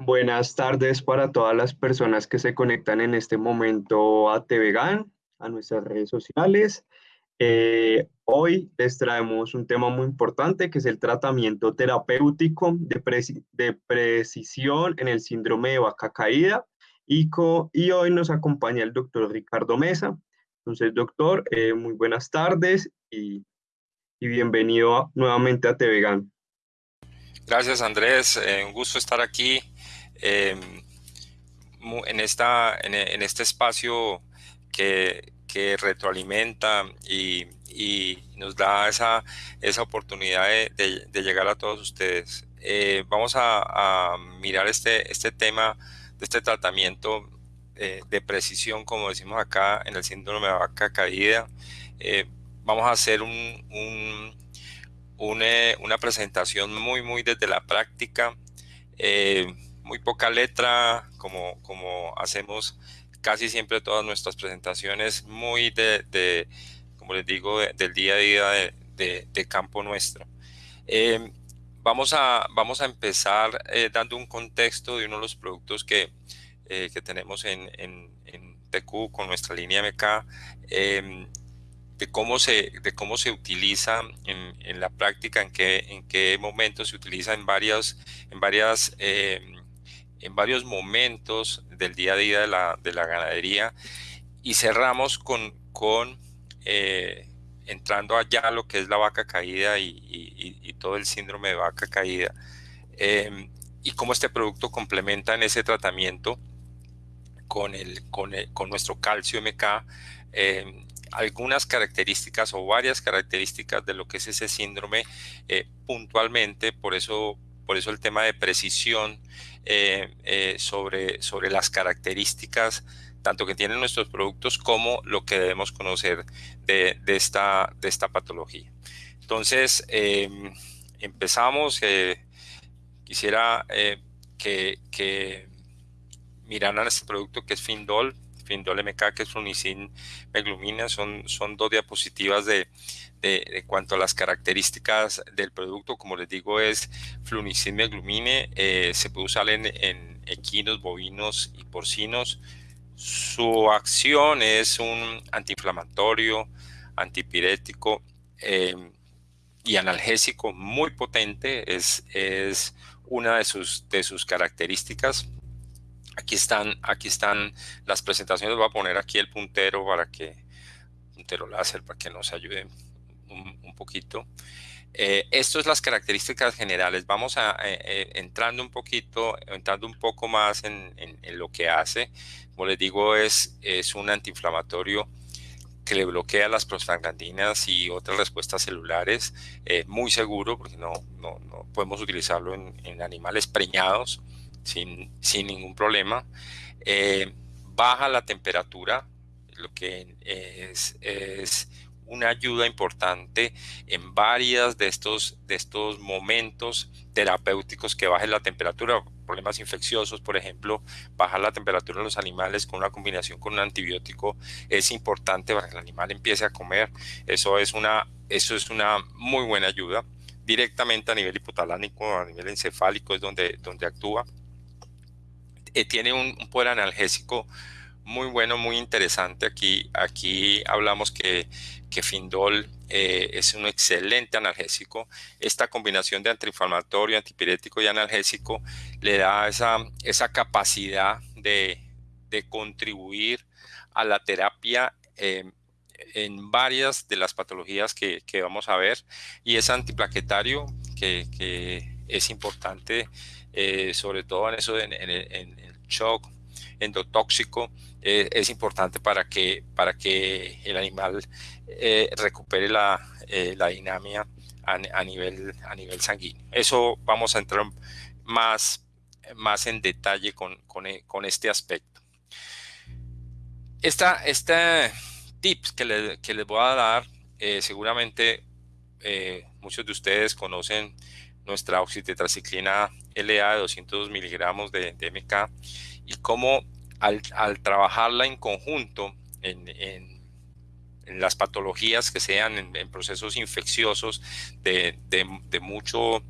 Buenas tardes para todas las personas que se conectan en este momento a TVGAN, a nuestras redes sociales. Eh, hoy les traemos un tema muy importante que es el tratamiento terapéutico de, de precisión en el síndrome de vaca caída y, y hoy nos acompaña el doctor Ricardo Mesa. Entonces, doctor, eh, muy buenas tardes y, y bienvenido nuevamente a TVGAN. Gracias Andrés, eh, un gusto estar aquí em, en, esta, en, este espacio que, que retroalimenta y, y, nos da esa, esa oportunidad de, de, llegar a todos ustedes. Eh, vamos a, mirar este, este tema de este tratamiento eh, de precisión, como decimos acá, en el síndrome de vaca caída. vamos a hacer un, un una, presentación muy, muy desde la práctica, eh, muy poca letra, como, como hacemos casi siempre todas nuestras presentaciones, muy de, como les digo, del día a día de, campo nuestro. Eh, vamos, a, vamos a empezar eh, dando un contexto de uno de los productos que, que tenemos en, en, en, TQ con nuestra línea MK de cómo se, de cómo se utiliza en, en la práctica, en qué, en qué momento se utiliza en, varias, en, varias, em, en varios momentos del día a día de la, de la ganadería. Y cerramos con, con eh, entrando allá lo que es la vaca caída y, y, todo el síndrome de vaca caída. Em, y cómo este producto complementa en ese tratamiento con, el, con, el, con nuestro calcio MK eh, algunas características o varias características de lo que es ese síndrome eh, puntualmente, por eso, por eso el tema de precisión eh, eh, sobre, sobre las características tanto que tienen nuestros productos como lo que debemos conocer de, de esta, de esta patología. Entonces, em, empezamos. quisiera que, que miraran este producto que es Findol Findol MK, que es Flunicin Meglumina, son, son dos diapositivas de, de, cuanto a las características del producto. Como les digo, es Flunicin Meglumine, eh, se puede usar en, equinos, bovinos y porcinos. Su acción es un antiinflamatorio, antipirético eh, y analgésico muy potente, es, es una de sus, de sus características. Aquí están, aquí están las presentaciones. Voy a poner aquí el puntero para que, puntero láser, para que nos ayude un, poquito. Eh, esto es las características generales. Vamos a eh, eh, entrando un poquito, entrando un poco más en, lo que hace. Como les digo, es, es un antiinflamatorio que le bloquea las prostaglandinas y otras respuestas celulares. muy seguro, porque no, no, podemos utilizarlo en, en animales preñados sin, sin ningún problema. Eh, baja la temperatura, lo que es, es, una ayuda importante en varias de estos, de estos momentos terapéuticos que bajen la temperatura, problemas infecciosos, por ejemplo, bajar la temperatura en los animales con una combinación con un antibiótico es importante para que el animal empiece a comer. Eso es una, eso es una muy buena ayuda. Directamente a nivel hipotalámico, a nivel encefálico es donde, donde actúa. Eh, tiene un, poder analgésico muy bueno, muy interesante. Aquí, aquí hablamos que, que Findol eh, es un excelente analgésico. Esta combinación de antiinflamatorio, antipirético y analgésico le da esa, esa capacidad de, de contribuir a la terapia eh, en varias de las patologías que, que, vamos a ver. Y es antiplaquetario, que, es importante sobre todo en eso, shock endotóxico, eh, es importante para que, para que el animal eh, recupere la, la dinámica a, nivel, a nivel sanguíneo. Eso vamos a entrar más, más en detalle con, con, este aspecto. Esta, este tips que, que les voy a dar, seguramente muchos de ustedes conocen nuestra oxitetraciclina LA de 200 miligramos de, MK y cómo al, trabajarla en conjunto en, las patologías que sean en, procesos infecciosos de, mucho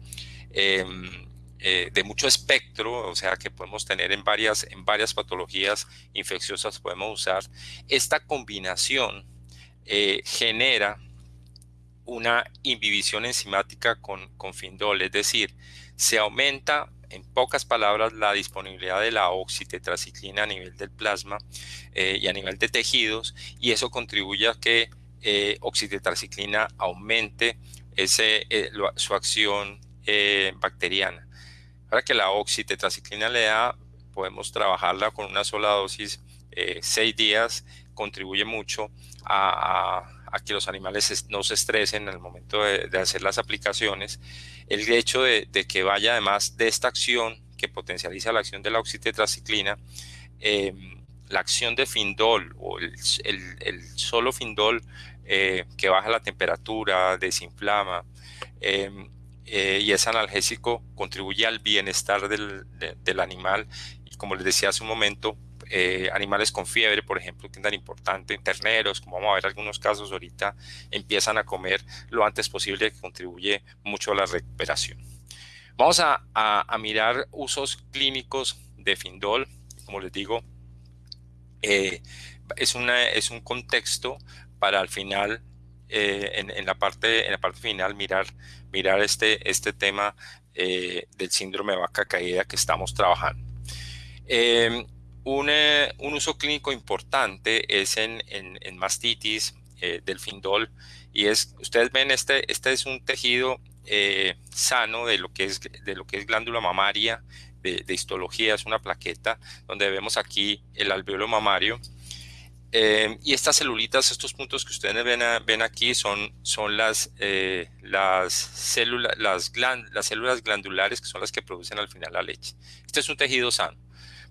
em, eh, de mucho espectro, o sea, que podemos tener en varias, en varias patologías infecciosas, podemos usar, esta combinación eh, genera una inhibición enzimática con, con findol, es decir, se aumenta en pocas palabras, la disponibilidad de la oxitetraciclina a nivel del plasma y a nivel de tejidos, y eso contribuye a que eh, oxitetraciclina aumente ese, eh, su acción eh, bacteriana. Ahora que la oxitetraciclina le da, podemos trabajarla con una sola dosis, seis días, contribuye mucho a, que los animales no se estresen en el momento de, hacer las aplicaciones. El hecho de, que vaya además de esta acción que potencializa la acción de la oxitetraciclina, la acción de Findol o el, solo Findol eh, que baja la temperatura, desinflama em, eh, y es analgésico, contribuye al bienestar del, animal. Y como les decía hace un momento, eh, animales con fiebre, por ejemplo, que es tan importante, terneros, como vamos a ver algunos casos ahorita, empiezan a comer lo antes posible, que contribuye mucho a la recuperación. Vamos a, mirar usos clínicos de Findol. Como les digo, eh, es, una, es un contexto para al final, eh, en, la parte, en la parte final, mirar, mirar este, este tema del síndrome de vaca caída que estamos trabajando. Un, un, uso clínico importante es en, mastitis del findol y es, ustedes ven, este, este es un tejido sano de lo, que es, de lo que es glándula mamaria, de, histología, es una plaqueta donde vemos aquí el alveolo mamario. Eh, y estas celulitas, estos puntos que ustedes ven, ven aquí son, son las, eh, las, células, las, las células glandulares que son las que producen al final la leche. Este es un tejido sano.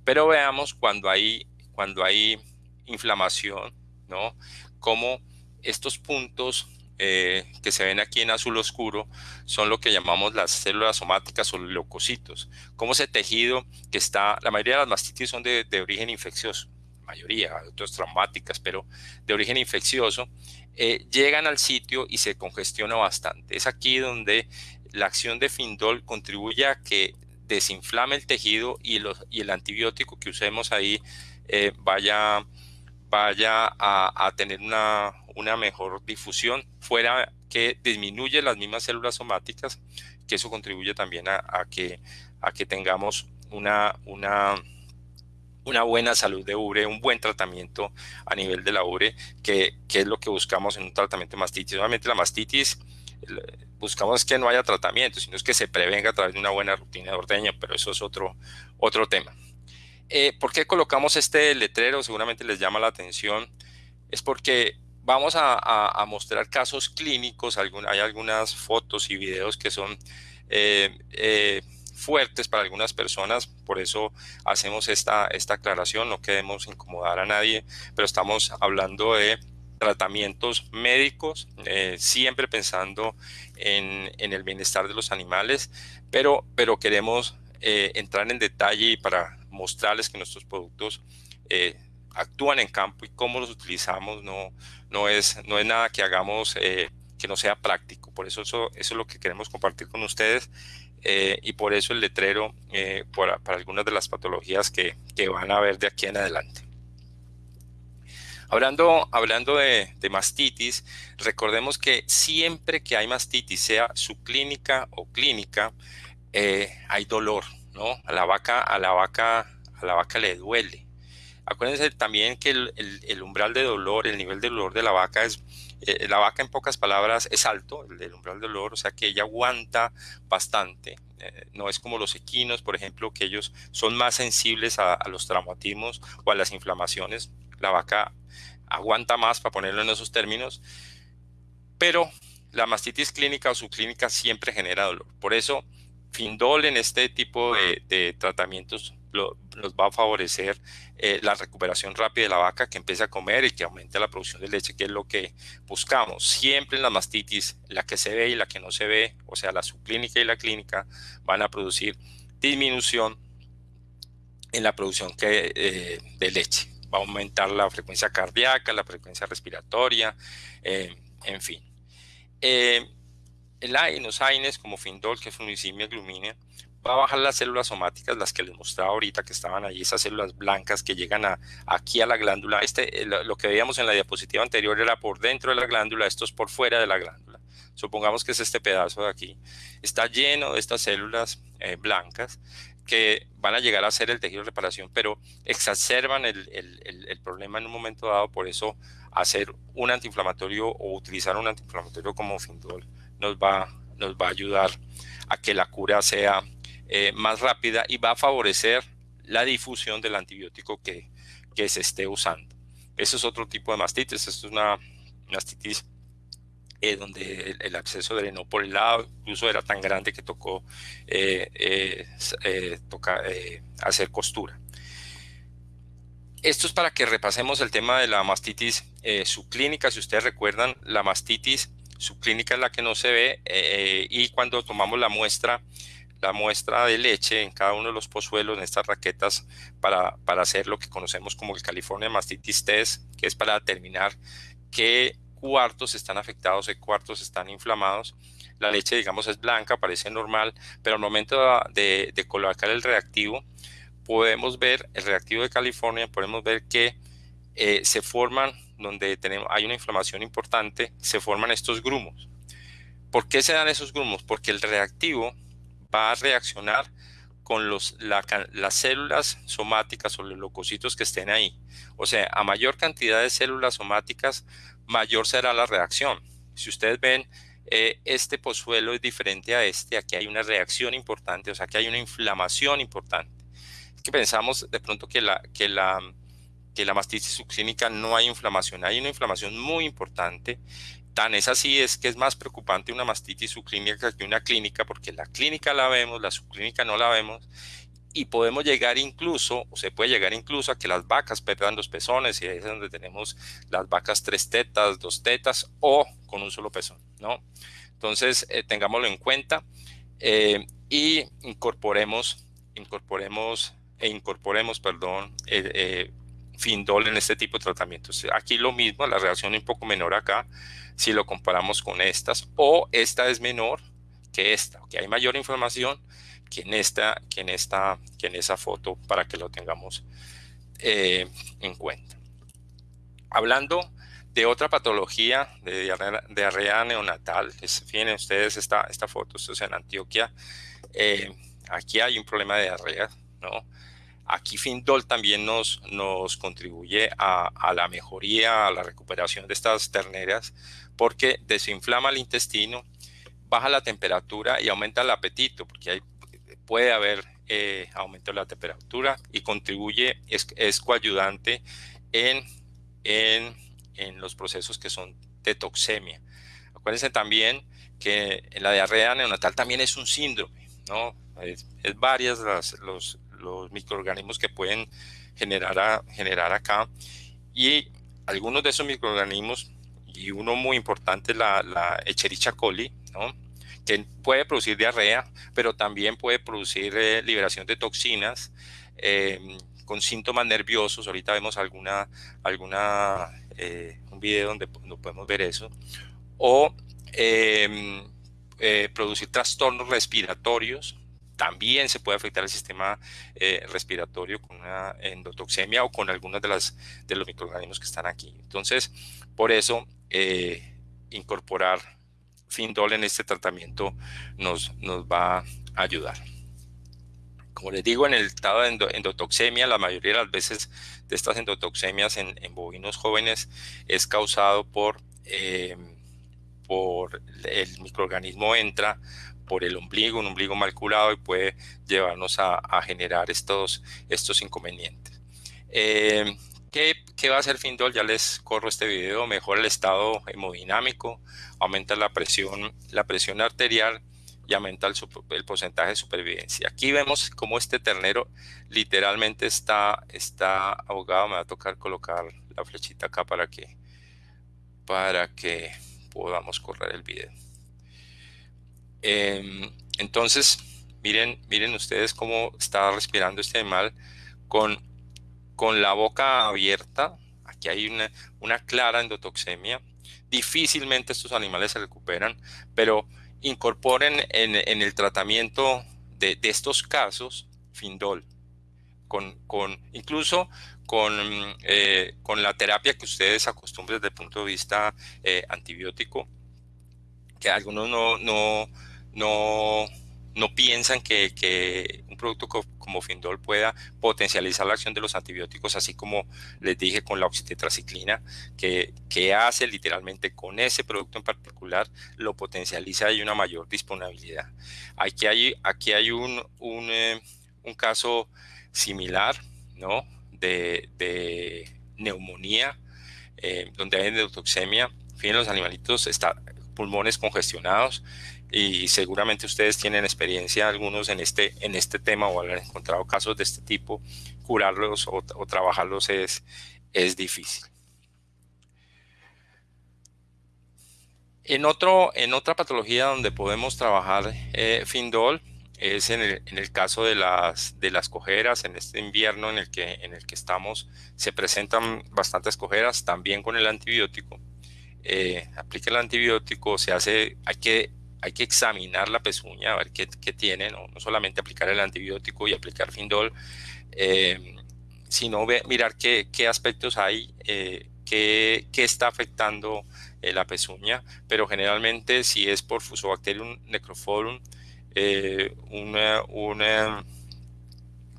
Pero veamos cuando hay, cuando hay inflamación, ¿no? Cómo estos puntos eh, que se ven aquí en azul oscuro son lo que llamamos las células somáticas o leucocitos. Como ese tejido que está, la mayoría de las mastitis son de, origen infeccioso, mayoría, otras traumáticas, pero de origen infeccioso, eh, llegan al sitio y se congestiona bastante. Es aquí donde la acción de Findol contribuye a que desinflame el tejido y, y el antibiótico que usemos ahí eh, vaya, vaya a tener una, una mejor difusión, fuera que disminuye las mismas células somáticas, que eso contribuye también a, que, a que tengamos una, una, una buena salud de ubre, un buen tratamiento a nivel de la ubre, que, que es lo que buscamos en un tratamiento de mastitis. Nuevamente la mastitis buscamos que no haya tratamiento, sino que se prevenga a través de una buena rutina de ordeño, pero eso es otro, otro tema. Eh, ¿Por qué colocamos este letrero? Seguramente les llama la atención. Es porque vamos a, mostrar casos clínicos, hay algunas fotos y videos que son eh, eh, fuertes para algunas personas, por eso hacemos esta, esta aclaración, no queremos incomodar a nadie, pero estamos hablando de tratamientos médicos, eh, siempre pensando en, el bienestar de los animales, pero, pero queremos entrar en detalle para mostrarles que nuestros productos actúan en campo y cómo los utilizamos no, no, es, no es nada que hagamos eh, que no sea práctico. Por eso, eso, es lo que queremos compartir con ustedes eh, y por eso el letrero eh, para, algunas de las patologías que, que, van a ver de aquí en adelante. Hablando, hablando de, mastitis, recordemos que siempre que hay mastitis, sea subclínica o clínica, hay dolor, ¿no? A la vaca, a la vaca, a la vaca le duele. Acuérdense también que el, umbral de dolor, el nivel de dolor de la vaca es, eh, la vaca en pocas palabras es alto, el, umbral de dolor, o sea que ella aguanta bastante. Eh, no es como los equinos, por ejemplo, que ellos son más sensibles a, los traumatismos o a las inflamaciones. La vaca aguanta más, para ponerlo en esos términos, pero la mastitis clínica o subclínica siempre genera dolor. Por eso, Findol en este tipo de, tratamientos nos va a favorecer eh, la recuperación rápida de la vaca, que empiece a comer y que aumente la producción de leche, que es lo que buscamos. Siempre en la mastitis, la que se ve y la que no se ve, o sea, la subclínica y la clínica, van a producir disminución en la producción eh, de leche. Va a aumentar la frecuencia cardíaca, la frecuencia respiratoria, eh, en fin. AINOS, AINES, como Findol, que es fungicimia glumina, va a bajar las células somáticas, las que les mostraba ahorita que estaban ahí, esas células blancas que llegan a, aquí a la glándula. Este, lo que veíamos en la diapositiva anterior era por dentro de la glándula, esto es por fuera de la glándula. Supongamos que es este pedazo de aquí. Está lleno de estas células eh, blancas que van a llegar a ser el tejido de reparación, pero exacerban el, el, problema en un momento dado, por eso hacer un antiinflamatorio o utilizar un antiinflamatorio como Findol nos va, nos va a ayudar a que la cura sea eh, más rápida y va a favorecer la difusión del antibiótico que, que se esté usando. Eso es otro tipo de mastitis, esto es una mastitis eh, donde el, acceso drenó por el lado, incluso era tan grande que tocó eh, hacer costura. Esto es para que repasemos el tema de la mastitis subclínica. Si ustedes recuerdan, la mastitis subclínica es la que no se ve y cuando tomamos la muestra la muestra de leche en cada uno de los pozuelos en estas raquetas para, para hacer lo que conocemos como el California Mastitis Test, que es para determinar qué cuartos están afectados, qué cuartos están inflamados. La leche, digamos, es blanca, parece normal, pero al momento de, de colocar el reactivo, podemos ver, el reactivo de California, podemos ver que eh, se forman, donde tenemos, hay una inflamación importante, se forman estos grumos. ¿Por qué se dan esos grumos? Porque el reactivo va a reaccionar con los, las células somáticas o los leucocitos que estén ahí. O sea, a mayor cantidad de células somáticas, mayor será la reacción. Si ustedes ven, eh, este pozuelo es diferente a este, aquí hay una reacción importante, o sea, que hay una inflamación importante. Es que pensamos de pronto que la, que la, que la mastitis subclínica no hay inflamación, hay una inflamación muy importante Tan es así es que es más preocupante una mastitis subclínica que una clínica, porque la clínica la vemos, la subclínica no la vemos, y podemos llegar incluso, o se puede llegar incluso a que las vacas pierdan los pezones, y ahí es donde tenemos las vacas tres tetas, dos tetas, o con un solo pezón, ¿no? Entonces, eh, tengámoslo en cuenta eh, y incorporemos, incorporemos, e incorporemos, perdón, eh, Findol en este tipo de tratamientos. Aquí lo mismo, la reacción un poco menor acá, si lo comparamos con estas, o esta es menor que esta, que hay mayor información que en esta, que en esa foto para que lo tengamos eh, en cuenta. Hablando de otra patología de diarrea, neonatal, fíjense ustedes esta, esta foto, esto es en Antioquia, eh, aquí hay un problema de diarrea, ¿no? Aquí Findol también nos, nos contribuye a, la mejoría, a la recuperación de estas terneras, porque desinflama el intestino, baja la temperatura y aumenta el apetito, porque puede haber eh, aumento de la temperatura y contribuye, es, es coayudante en, en, en, los procesos que son de toxemia. Acuérdense también que la diarrea neonatal también es un síndrome, ¿no? Es, varias las, los, los microorganismos que pueden generar, a, generar acá. Y algunos de esos microorganismos, y uno muy importante, la, la Echerichia coli, ¿no? Que puede producir diarrea, pero también puede producir eh, liberación de toxinas em, con síntomas nerviosos. Ahorita vemos alguna, alguna eh, un video donde no podemos ver eso. O em, eh, producir trastornos respiratorios, también se puede afectar el sistema eh, respiratorio con una endotoxemia o con algunos de, de los microorganismos que están aquí. Entonces, por eso, eh, incorporar Findol en este tratamiento nos, nos va a ayudar. Como les digo, en el estado de endotoxemia, la mayoría de las veces de estas endotoxemias en, bovinos jóvenes es causado por, eh, por el microorganismo entra por el ombligo, un ombligo mal curado y puede llevarnos a, generar estos, estos inconvenientes. Eh, ¿qué, va a hacer Findol? Ya les corro este video, mejora el estado hemodinámico, aumenta la presión, la presión arterial y aumenta el, porcentaje de supervivencia. Aquí vemos cómo este ternero literalmente está, está ahogado. Me va a tocar colocar la flechita acá para que, para que podamos correr el video. Em, entonces, miren, miren ustedes cómo está respirando este animal con, con la boca abierta. Aquí hay una, clara endotoxemia. Difícilmente estos animales se recuperan, pero incorporen en, el tratamiento de, estos casos, Findol, con, incluso con, eh, con, la terapia que ustedes acostumbran desde el punto de vista eh, antibiótico, que algunos no, no, no, no piensan que, un producto como Findol pueda potencializar la acción de los antibióticos, así como les dije con la oxitetraciclina, que, hace literalmente con ese producto en particular, lo potencializa y una mayor disponibilidad. Aquí hay, eh, un caso similar, ¿no? De, neumonía, eh, donde hay endotoxemia. Fíjense, los animalitos están pulmones congestionados, y seguramente ustedes tienen experiencia algunos en este, en este tema o han encontrado casos de este tipo, curarlos o, trabajarlos es, es difícil. En, otro, en otra patología donde podemos trabajar eh, Findol es en el, en el, caso de las, de las cojeras, en este invierno en el, que, en el que estamos, se presentan bastantes cojeras, también con el antibiótico. Eh, aplica el antibiótico, se hace, hay que hay que examinar la pezuña, a ver qué, tiene, ¿no? solamente aplicar el antibiótico y aplicar Findol, eh, sino mirar qué, aspectos hay, eh, qué, está afectando eh, la pezuña, pero generalmente si es por Fusobacterium necrophorum, un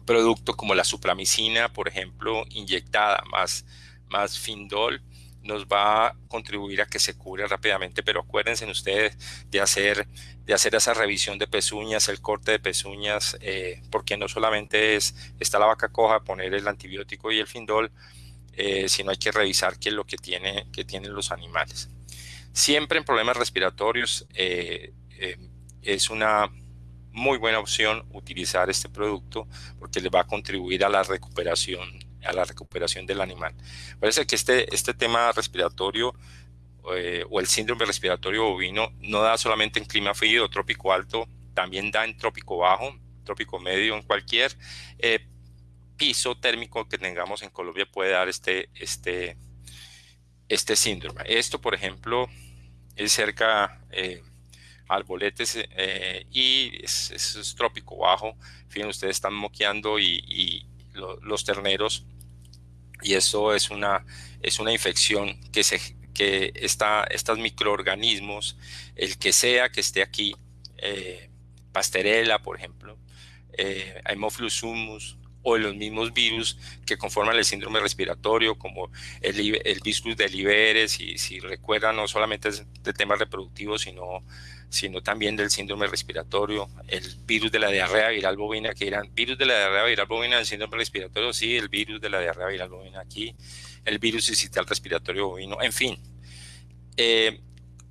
producto como la supramicina, por ejemplo, inyectada más, más Findol, nos va a contribuir a que se cure rápidamente, pero acuérdense ustedes de hacer, de hacer esa revisión de pezuñas, el corte de pezuñas, eh, porque no solamente es, está la vaca coja, poner el antibiótico y el findol, eh, sino hay que revisar qué es lo que, tiene, que tienen los animales. Siempre en problemas respiratorios eh, es una muy buena opción utilizar este producto porque le va a contribuir a la recuperación a la recuperación del animal. Parece que este, este tema respiratorio eh, o el síndrome respiratorio bovino no da solamente en clima frío o trópico alto, también da en trópico bajo, trópico medio, en cualquier eh, piso térmico que tengamos en Colombia puede dar este, este, este síndrome. Esto, por ejemplo, es cerca eh, arboletes y es, trópico bajo. Fíjense, ustedes están moqueando y los terneros y eso es una, es una infección que, se, que está, estos microorganismos, el que sea que esté aquí, eh, Pasterella, por ejemplo, eh, Haemophilus humus, o los mismos virus que conforman el síndrome respiratorio, como el, el virus de Liberes, y si recuerdan, no solamente es de temas reproductivos, sino sino también del síndrome respiratorio, el virus de la diarrea viral bovina, que eran virus de la diarrea viral bovina, el síndrome respiratorio, sí, el virus de la diarrea viral bovina aquí, el virus incital respiratorio bovino, en fin. Eh,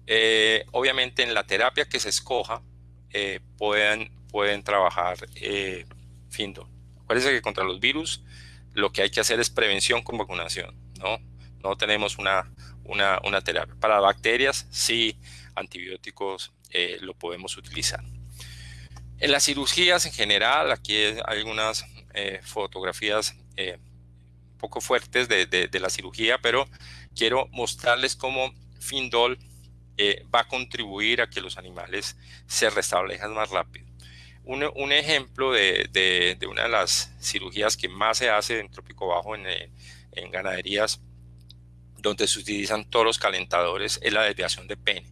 eh, obviamente en la terapia que se escoja eh, pueden, pueden trabajar Findo. Acuérdense que contra los virus lo que hay que hacer es prevención con vacunación, ¿no? No tenemos una, una, una terapia. Para bacterias, sí, antibióticos eh, lo podemos utilizar. En las cirugías en general, aquí hay algunas eh, fotografías eh, poco fuertes de, la cirugía, pero quiero mostrarles cómo Findol va a contribuir a que los animales se restablezcan más rápido. Un, ejemplo de, una de las cirugías que más se hace en trópico bajo en, en ganaderías donde se utilizan toros calentadores es la desviación de pene.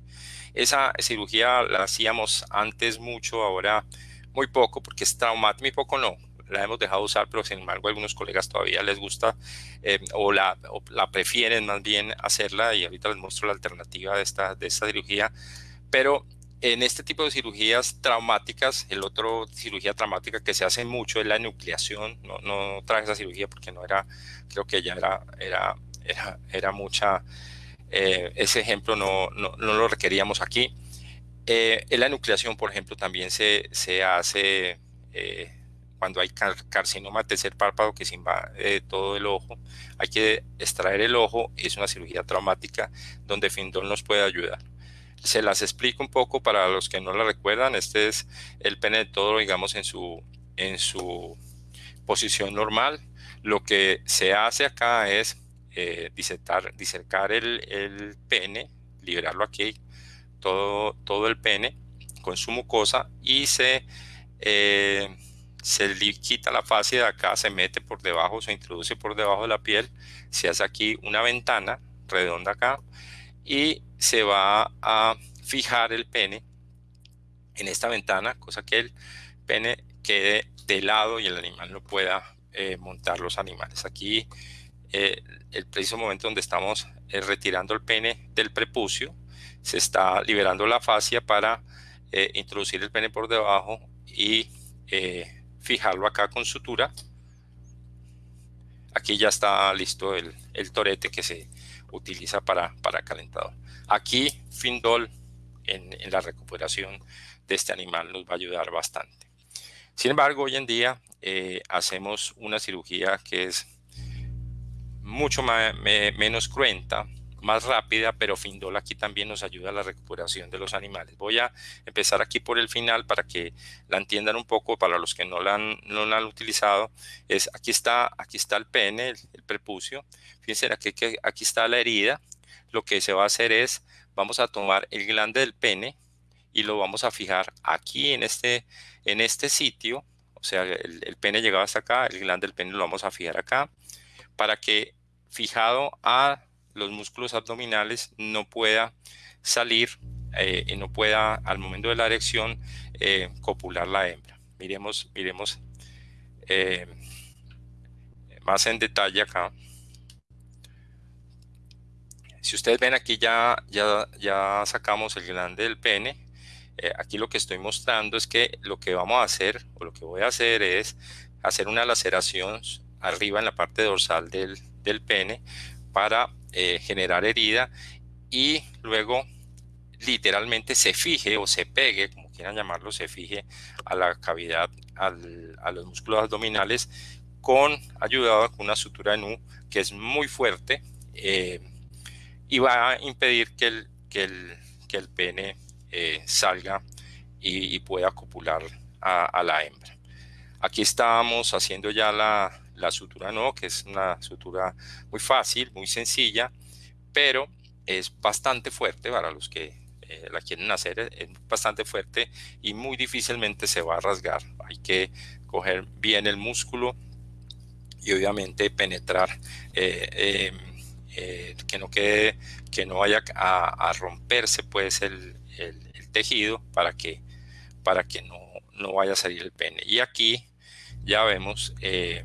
Esa cirugía la hacíamos antes mucho, ahora muy poco, porque es traumática, muy poco no, la hemos dejado usar, pero sin embargo a algunos colegas todavía les gusta eh, o, la, la, prefieren más bien hacerla y ahorita les muestro la alternativa de esta, de esta cirugía. Pero en este tipo de cirugías traumáticas, el otro cirugía traumática que se hace mucho es la nucleación. No, no traje esa cirugía porque no era, creo que ya era, era, era, era mucha eh, ese ejemplo no, no, lo requeríamos aquí. Eh, en la nucleación, por ejemplo, también se, se hace eh, cuando hay carcinoma tercer párpado que se invade todo el ojo. Hay que extraer el ojo, es una cirugía traumática donde Findol nos puede ayudar. Se las explico un poco para los que no la recuerdan. Este es el pene de todo, digamos, en su, en su posición normal. Lo que se hace acá es eh, disertar, el, pene, liberarlo aquí, todo, todo el pene con su mucosa y se eh, se quita la fascia de acá, se mete por debajo, se introduce por debajo de la piel, se hace aquí una ventana redonda acá y se va a fijar el pene en esta ventana, cosa que el pene quede de lado y el animal no pueda eh, montar los animales. Aquí eh, el preciso momento donde estamos eh, retirando el pene del prepucio, se está liberando la fascia para introducir el pene por debajo y fijarlo acá con sutura. Aquí ya está listo el, torete que se utiliza para, para calentador. Aquí Findol en, en la recuperación de este animal nos va a ayudar bastante. Sin embargo, hoy en día eh, hacemos una cirugía que es mucho menos cruenta, más rápida, pero Findol aquí también nos ayuda a la recuperación de los animales. Voy a empezar aquí por el final para que la entiendan un poco, para los que no la han, no la han utilizado. Es, aquí, está, aquí está el pene, el, prepucio. Fíjense, aquí, aquí está la herida. Lo que se va a hacer es, vamos a tomar el glande del pene, y lo vamos a fijar aquí en este, en este sitio, o sea, el, pene llegaba hasta acá, el glande del pene lo vamos a fijar acá, para que fijado a los músculos abdominales no pueda salir eh, y no pueda al momento de la erección eh, copular la hembra. Miremos, miremos eh, más en detalle acá. Si ustedes ven aquí ya, ya, ya sacamos el glande del pene, aquí lo que estoy mostrando es que lo que vamos a hacer, o lo que voy a hacer es hacer una laceración arriba en la parte dorsal del, del pene para eh, generar herida y luego literalmente se fije o se pegue, como quieran llamarlo, se fije a la cavidad, al, a los músculos abdominales con ayudado con una sutura de nu que es muy fuerte eh, y va a impedir que el, que el, que el pene eh, salga y, pueda copular a, la hembra. Aquí estamos haciendo ya la, la sutura no, que es una sutura muy fácil, muy sencilla, pero es bastante fuerte para los que eh, la quieren hacer, es bastante fuerte y muy difícilmente se va a rasgar. Hay que coger bien el músculo y obviamente penetrar, eh, que no quede, que no vaya a, romperse pues el, tejido para que, para que no, no, vaya a salir el pene. Y aquí ya vemos eh,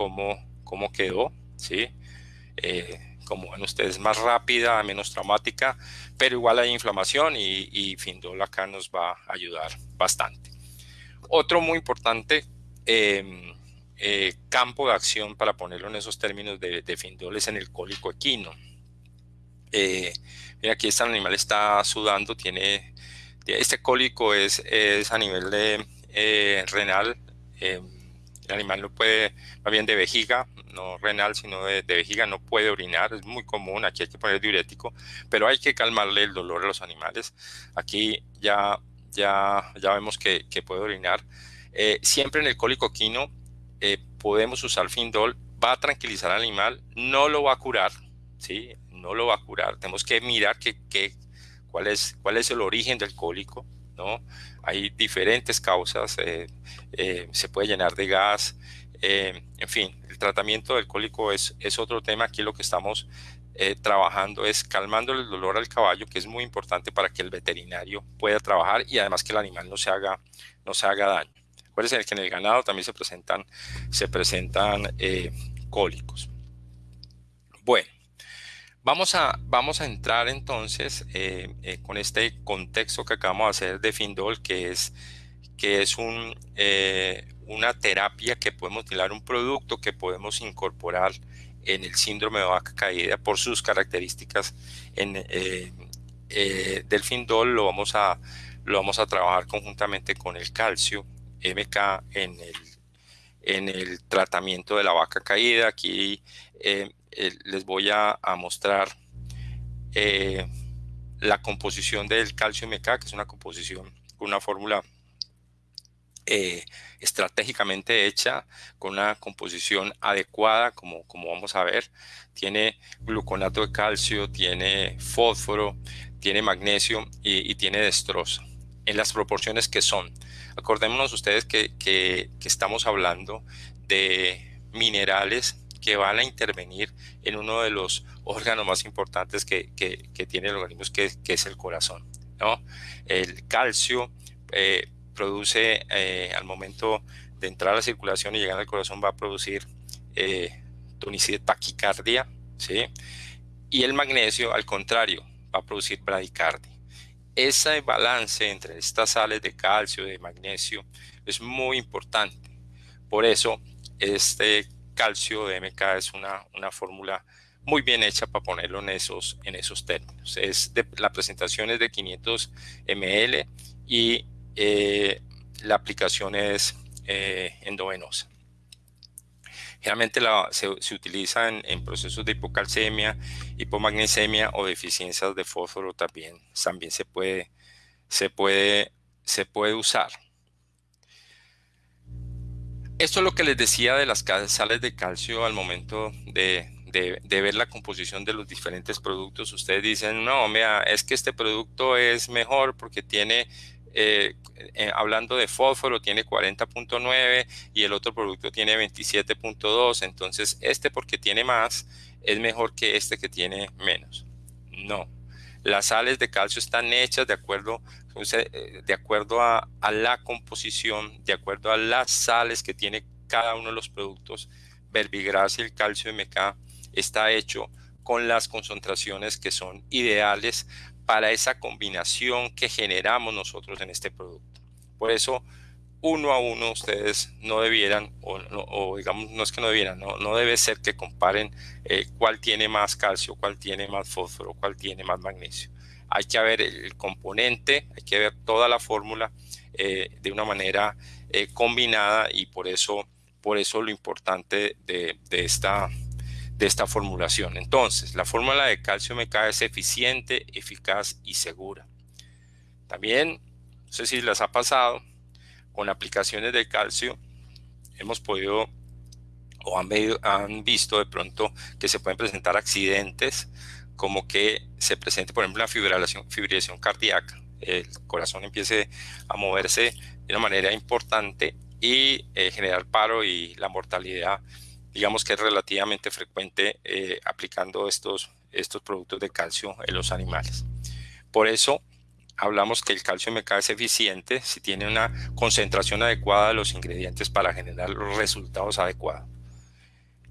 cómo, cómo, quedó, ¿sí? Eh, como ven ustedes, más rápida, menos traumática, pero igual hay inflamación y, y Findol acá nos va a ayudar bastante. Otro muy importante em, eh, campo de acción, para ponerlo en esos términos de, de Findol, es en el cólico equino. Eh, mira, aquí este animal está sudando, tiene, este cólico es, es a nivel de, eh, renal, eh, el animal no puede, más bien de vejiga, no renal, sino de, vejiga, no puede orinar, es muy común, aquí hay que poner diurético, pero hay que calmarle el dolor a los animales. Aquí ya, ya, ya vemos que, que puede orinar. siempre en el cólico quino podemos usar Findol, va a tranquilizar al animal, no lo va a curar, ¿sí? no lo va a curar. Tenemos que mirar que, cuál, es, cuál es el origen del cólico. ¿no? Hay diferentes causas, eh, eh, se puede llenar de gas, eh, en fin, el tratamiento del cólico es, otro tema. Aquí lo que estamos trabajando es calmando el dolor al caballo, que es muy importante para que el veterinario pueda trabajar y además que el animal no se haga, no se haga daño. Acuérdense que en el ganado también se presentan cólicos. Bueno, Vamos a, vamos a entrar entonces eh, eh, con este contexto que acabamos de hacer de Findol, que es, que es un, eh, una terapia que podemos utilizar, un producto que podemos incorporar en el síndrome de vaca caída por sus características en, del Findol. Lo vamos, a, lo vamos a trabajar conjuntamente con el calcio MK en el, en el tratamiento de la vaca caída. Aquí les voy a, mostrar eh, la composición del calcio MK, que es una composición con una fórmula eh, estratégicamente hecha, con una composición adecuada, como, como vamos a ver. Tiene gluconato de calcio, tiene fósforo, tiene magnesio y, tiene destroza. en las proporciones que son. Acordémonos ustedes que, que, estamos hablando de minerales que van a intervenir en uno de los órganos más importantes que, que tiene el organismo, que, es el corazón. ¿no? El calcio eh, produce eh, al momento de entrar a la circulación y llegar al corazón va a producir eh, taquicardia, ¿sí? Y el magnesio, al contrario, va a producir bradicardia. Ese balance entre estas sales de calcio de magnesio es muy importante. Por eso, este calcio de MK es una, una fórmula muy bien hecha para ponerlo en esos, en esos términos. Es de, la presentación es de 500 ml y eh, la aplicación es eh, endovenosa. Generalmente se, utiliza en, procesos de hipocalcemia, hipomagnesemia o deficiencias de fósforo también. También se puede, se puede, se puede usar. Esto es lo que les decía de las sales de calcio al momento de, ver la composición de los diferentes productos. Ustedes dicen, no, mira, es que este producto es mejor porque tiene eh, eh, hablando de fósforo, tiene 40.9 y el otro producto tiene 27.2. Entonces, este porque tiene más es mejor que este que tiene menos. No. Las sales de calcio están hechas de acuerdo, eh, de acuerdo a, la composición, de acuerdo a las sales que tiene cada uno de los productos. Verbigras y el calcio MK está hecho con las concentraciones que son ideales para esa combinación que generamos nosotros en este producto. Por eso, uno a uno ustedes no debieran, o, digamos, no es que no debieran, no, no debe ser que comparen eh, cuál tiene más calcio, cuál tiene más fósforo, cuál tiene más magnesio. Hay que ver el componente, hay que ver toda la fórmula eh, de una manera eh, combinada y por eso, por eso lo importante de, de esta de esta formulación. Entonces, la fórmula de calcio MK es eficiente, eficaz y segura. También, no sé si les ha pasado, con aplicaciones de calcio hemos podido o han, visto de pronto que se pueden presentar accidentes como que se presente, por ejemplo, la fibrilación, fibrilación cardíaca. El corazón empiece a moverse de una manera importante y eh, generar paro y la mortalidad digamos que es relativamente frecuente eh, aplicando estos, estos productos de calcio en los animales. Por eso hablamos que el calcio MK es eficiente si tiene una concentración adecuada de los ingredientes para generar los resultados adecuados.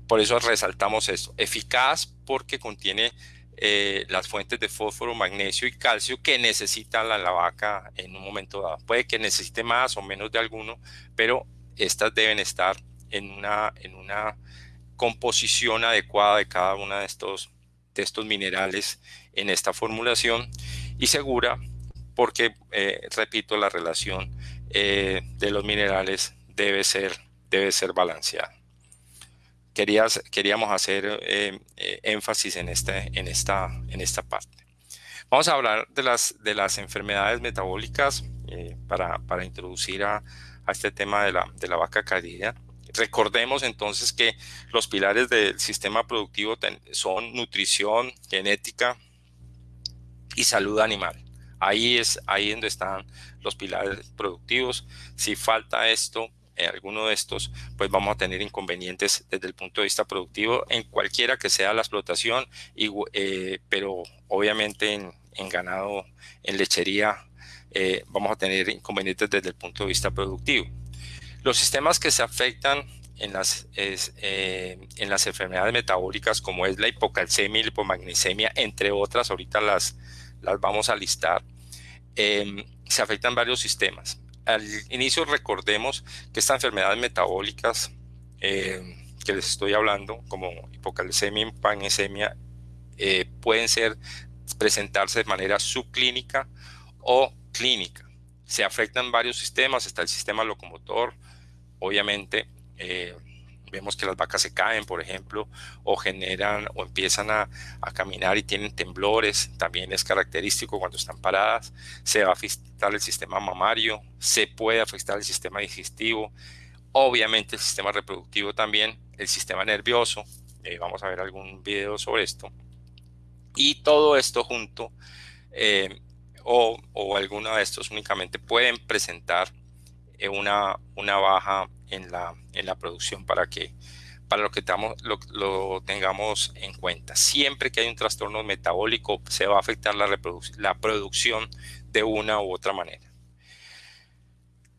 Por eso resaltamos esto. Eficaz porque contiene eh, las fuentes de fósforo, magnesio y calcio que necesita la, la, vaca en un momento dado. Puede que necesite más o menos de alguno, pero estas deben estar en una, en una composición adecuada de cada uno de estos, de estos minerales en esta formulación y segura porque, eh, repito, la relación eh, de los minerales debe ser, debe ser balanceada. Queríamos hacer eh, énfasis en, este, en, esta, en esta parte. Vamos a hablar de las, de las enfermedades metabólicas para, para, introducir a, a, este tema de la, de la vaca cardíaca. Recordemos entonces que los pilares del sistema productivo son nutrición, genética y salud animal. Ahí es ahí donde están los pilares productivos. Si falta esto, en alguno de estos, pues vamos a tener inconvenientes desde el punto de vista productivo en cualquiera que sea la explotación, eh, pero obviamente en, ganado, en lechería, eh, vamos a tener inconvenientes desde el punto de vista productivo. Los sistemas que se afectan en las, eh, en las enfermedades metabólicas, como es la hipocalcemia y la hipomagnesemia, entre otras, ahorita las, las vamos a listar, em, se afectan varios sistemas. Al inicio recordemos que estas enfermedades metabólicas em, que les estoy hablando, como hipocalcemia y hipomagnesemia, eh, pueden ser, presentarse de manera subclínica o clínica. Se afectan varios sistemas, está el sistema locomotor, obviamente eh, vemos que las vacas se caen, por ejemplo, o generan o empiezan a, caminar y tienen temblores, también es característico cuando están paradas, se va a afectar el sistema mamario, se puede afectar el sistema digestivo, obviamente el sistema reproductivo también, el sistema nervioso, eh, vamos a ver algún video sobre esto, y todo esto junto eh, o, o alguno de estos únicamente pueden presentar eh, una, una baja en la, en la producción para que para lo que lo, tengamos en cuenta. Siempre que hay un trastorno metabólico se va a afectar la, la producción de una u otra manera.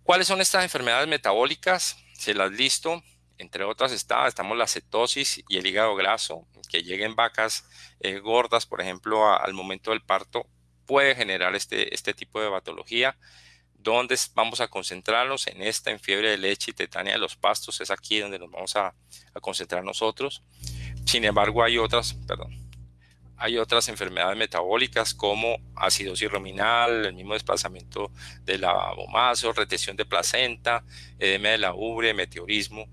¿Cuáles son estas enfermedades metabólicas? Se las listo. Entre otras está, estamos la cetosis y el hígado graso, que lleguen vacas eh, gordas, por ejemplo, al momento del parto, puede generar este, este tipo de patología. ¿Dónde vamos a concentrarnos? En esta, en fiebre de leche y tetania de los pastos, es aquí donde nos vamos a, concentrar nosotros. Sin embargo, hay otras, perdón, hay otras enfermedades metabólicas como acidosis ruminal, el mismo desplazamiento del abomazo, retención de placenta, edema de la ubre, meteorismo,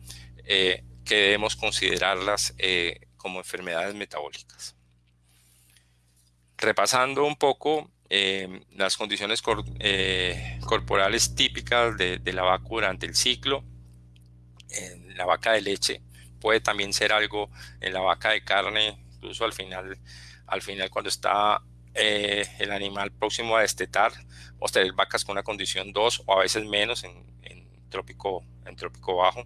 eh, que debemos considerarlas eh, como enfermedades metabólicas. Repasando un poco eh, las condiciones corporales típicas de, la vaca durante el ciclo, en la vaca de leche puede también ser algo en la vaca de carne, incluso al final al final cuando está eh, el animal próximo a destetar, o tener vacas con una condición 2 o a veces menos en, trópico, en trópico bajo.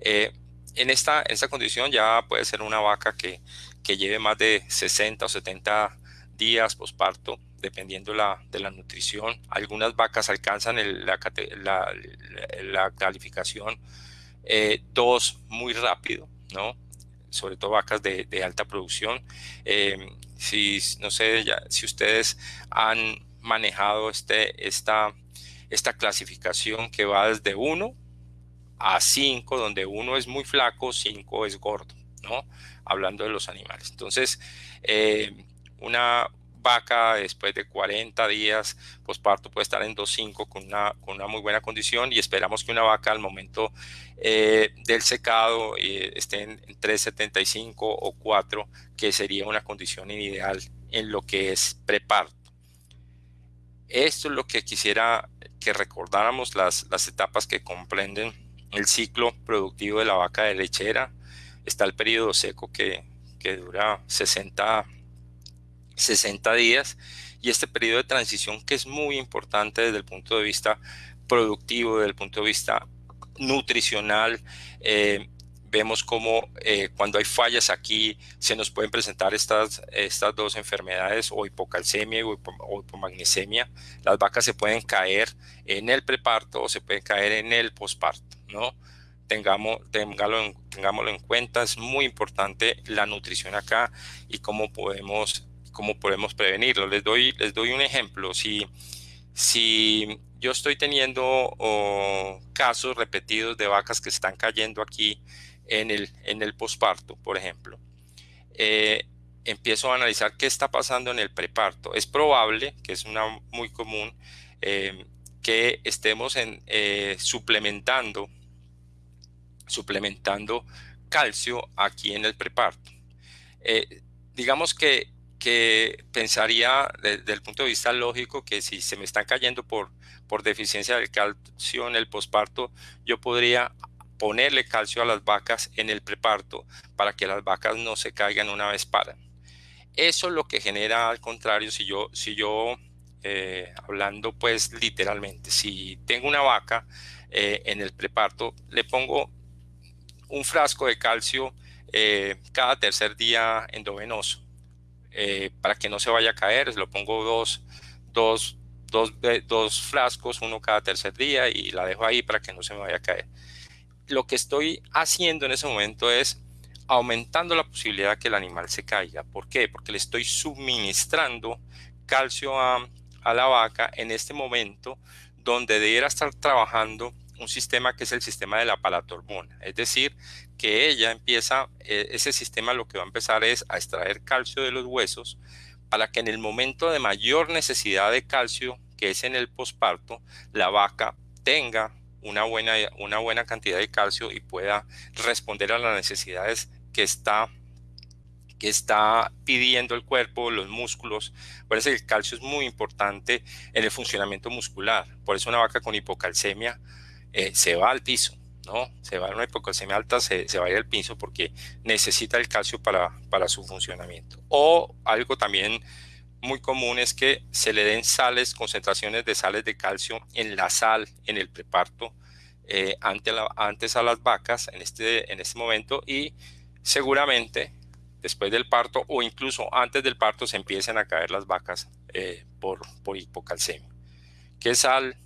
Eh, en, esta, esta condición ya puede ser una vaca que, que lleve más de 60 o 70 días posparto, dependiendo la, de la nutrición. Algunas vacas alcanzan la, calificación 2 eh, muy rápido, ¿no? sobre todo vacas de, alta producción. Si, no sé, ya, si ustedes han manejado este, esta, esta clasificación que va desde 1 a 5, donde 1 es muy flaco, 5 es gordo, ¿no? Hablando de los animales. Entonces, eh, una vaca después de 40 días posparto puede estar en 2.5 con una, con una muy buena condición y esperamos que una vaca al momento eh, del secado eh, esté en, 3.75 o 4, que sería una condición ideal en lo que es preparto. Esto es lo que quisiera que recordáramos las, las etapas que comprenden el ciclo productivo de la vaca de lechera. Está el periodo seco que, que dura 60 60 días y este periodo de transición que es muy importante desde el punto de vista productivo, desde el punto de vista nutricional. Eh, vemos como eh, cuando hay fallas aquí se nos pueden presentar estas, estas dos enfermedades o hipocalcemia o, hipomagnesemia. Las vacas se pueden caer en el preparto o se pueden caer en el posparto, ¿no? Tengamos, tengámoslo, tengámoslo en cuenta, es muy importante la nutrición acá y cómo podemos cómo podemos prevenirlo. Les doy, les doy un ejemplo. Si, si yo estoy teniendo casos repetidos de vacas que están cayendo aquí en el, en el posparto, por ejemplo, eh, empiezo a analizar qué está pasando en el preparto. Es probable, que es una muy común, eh, que estemos en, eh, suplementando, suplementando calcio aquí en el preparto. digamos que que pensaría desde el punto de vista lógico que si se me están cayendo por, por deficiencia del calcio en el posparto, yo podría ponerle calcio a las vacas en el preparto para que las vacas no se caigan una vez paran. Eso es lo que genera al contrario, si yo, si yo eh, hablando pues literalmente, si tengo una vaca eh, en el preparto, le pongo un frasco de calcio eh, cada tercer día endovenoso eh, para que no se vaya a caer, lo pongo dos, dos, dos, dos frascos, uno cada tercer día y la dejo ahí para que no se me vaya a caer. Lo que estoy haciendo en ese momento es aumentando la posibilidad que el animal se caiga. ¿Por qué? Porque le estoy suministrando calcio a, la vaca en este momento donde debiera estar trabajando un sistema que es el sistema de la palatormona, es decir, que ella empieza, eh, ese sistema lo que va a empezar es a extraer calcio de los huesos para que en el momento de mayor necesidad de calcio, que es en el posparto, la vaca tenga una buena, una buena cantidad de calcio y pueda responder a las necesidades que está, que está pidiendo el cuerpo, los músculos. Por eso el calcio es muy importante en el funcionamiento muscular. Por eso una vaca con hipocalcemia eh, se va al piso, ¿no? Se va a una hipocalcemia alta, se, va a ir al piso porque necesita el calcio para, para su funcionamiento. O algo también muy común es que se le den sales, concentraciones de sales de calcio en la sal, en el preparto, eh, antes a las vacas en este, en este momento y seguramente después del parto o incluso antes del parto se empiezan a caer las vacas eh, por, por hipocalcemia. ¿Qué sal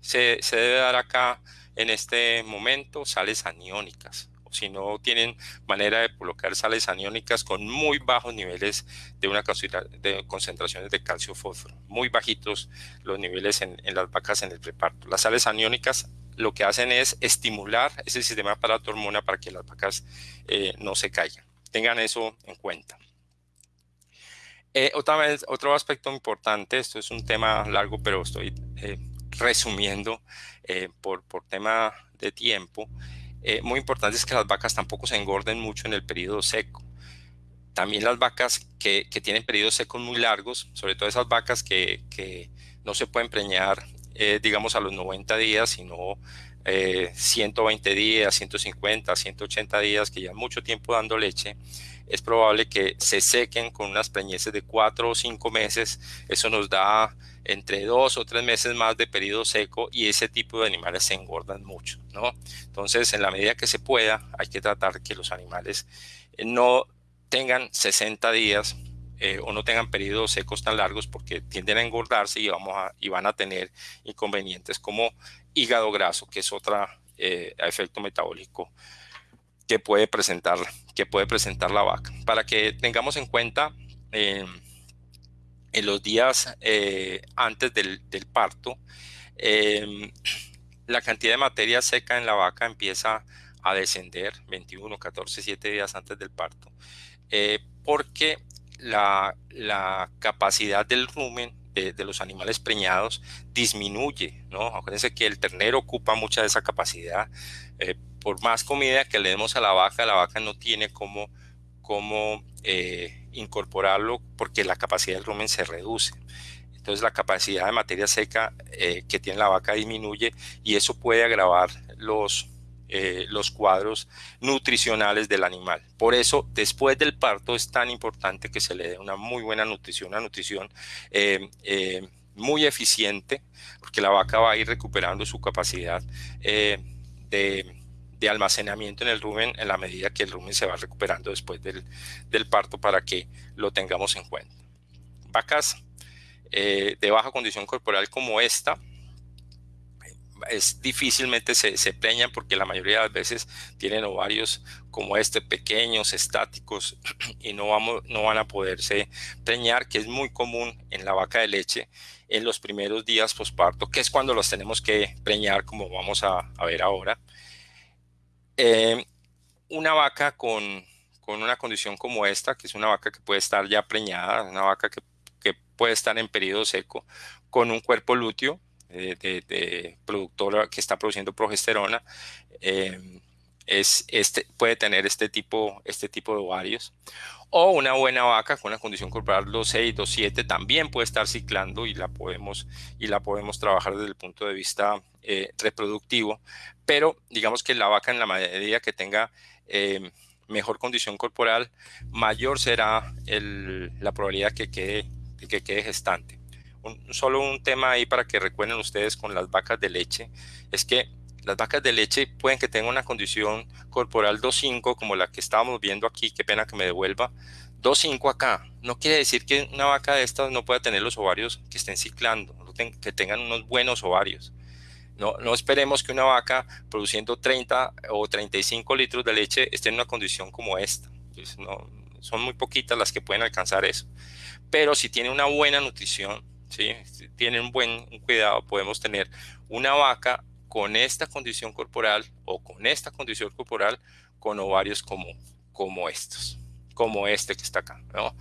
se, se debe dar acá en este momento? Sales aniónicas si no tienen manera de colocar sales aniónicas con muy bajos niveles de una de concentraciones de calcio fósforo, muy bajitos los niveles en, las vacas en el preparto. Las sales aniónicas lo que hacen es estimular ese sistema para hormona para que las vacas eh, no se caigan. Tengan eso en cuenta. Eh, otro aspecto importante, esto es un tema largo, pero estoy eh, resumiendo por, por tema de tiempo, eh, muy importante es que las vacas tampoco se engorden mucho en el periodo seco. También las vacas que, tienen periodos secos muy largos, sobre todo esas vacas que, no se pueden preñar, eh, digamos, a los 90 días, sino 120 eh, días, 150, 180 días, que ya mucho tiempo dando leche, es probable que se sequen con unas preñeces de 4 o 5 meses. Eso nos da entre dos o tres meses más de periodo seco y ese tipo de animales se engordan mucho, ¿no? Entonces, en la medida que se pueda, hay que tratar que los animales eh, no tengan 60 días eh, o no tengan periodos secos tan largos porque tienden a engordarse y, vamos y van a tener inconvenientes como hígado graso, que es otro eh, efecto metabólico que puede presentar, que puede presentar la vaca. Para que tengamos en cuenta, en los días eh, antes del, parto, la cantidad de materia seca en la vaca empieza a descender 21, 14, 7 días antes del parto, eh, porque la, capacidad del rumen de, los animales preñados disminuye, ¿no? Acuérdense que el ternero ocupa mucha de esa capacidad. Eh, por más comida que le demos a la vaca, la vaca no tiene como, como incorporarlo porque la capacidad del rumen se reduce. Entonces la capacidad de materia seca eh, que tiene la vaca disminuye y eso puede agravar los, eh, los cuadros nutricionales del animal. Por eso después del parto es tan importante que se le dé una muy buena nutrición, una nutrición eh, muy eficiente, porque la vaca va a ir recuperando su capacidad de almacenamiento en el rumen en la medida que el rumen se va recuperando después del, parto para que lo tengamos en cuenta. Vacas eh, de baja condición corporal como esta, es difícilmente se, se, preñan porque la mayoría de las veces tienen ovarios como este pequeños, estáticos y no, vamos, no van a poderse preñar, que es muy común en la vaca de leche en los primeros días posparto, que es cuando los tenemos que preñar como vamos a, a ver ahora. Eh, una vaca con, una condición como esta, que es una vaca que puede estar ya preñada, una vaca que, puede estar en periodo seco, con un cuerpo lúteo eh, de, productora que está produciendo progesterona, eh, es, este, puede tener este tipo, este tipo de ovarios. O una buena vaca con una condición corporal 2.6, 2.7 también puede estar ciclando y la podemos, y la podemos trabajar desde el punto de vista eh, reproductivo. Pero digamos que la vaca en la medida que tenga eh, mejor condición corporal, mayor será la probabilidad que quede, de que quede gestante. Solo un tema ahí para que recuerden ustedes con las vacas de leche, es que las vacas de leche pueden que tengan una condición corporal 2.5 como la que estábamos viendo aquí, qué pena que me devuelva, 2.5 acá. No quiere decir que una vaca de estas no pueda tener los ovarios que estén ciclando, que tengan unos buenos ovarios. No, no esperemos que una vaca produciendo 30 o 35 litros de leche esté en una condición como esta. No, son muy poquitas las que pueden alcanzar eso. Pero si tiene una buena nutrición, ¿sí? si tiene un buen cuidado, podemos tener una vaca con esta condición corporal o con esta condición corporal con ovarios como, estos, como este que está acá. ¿no?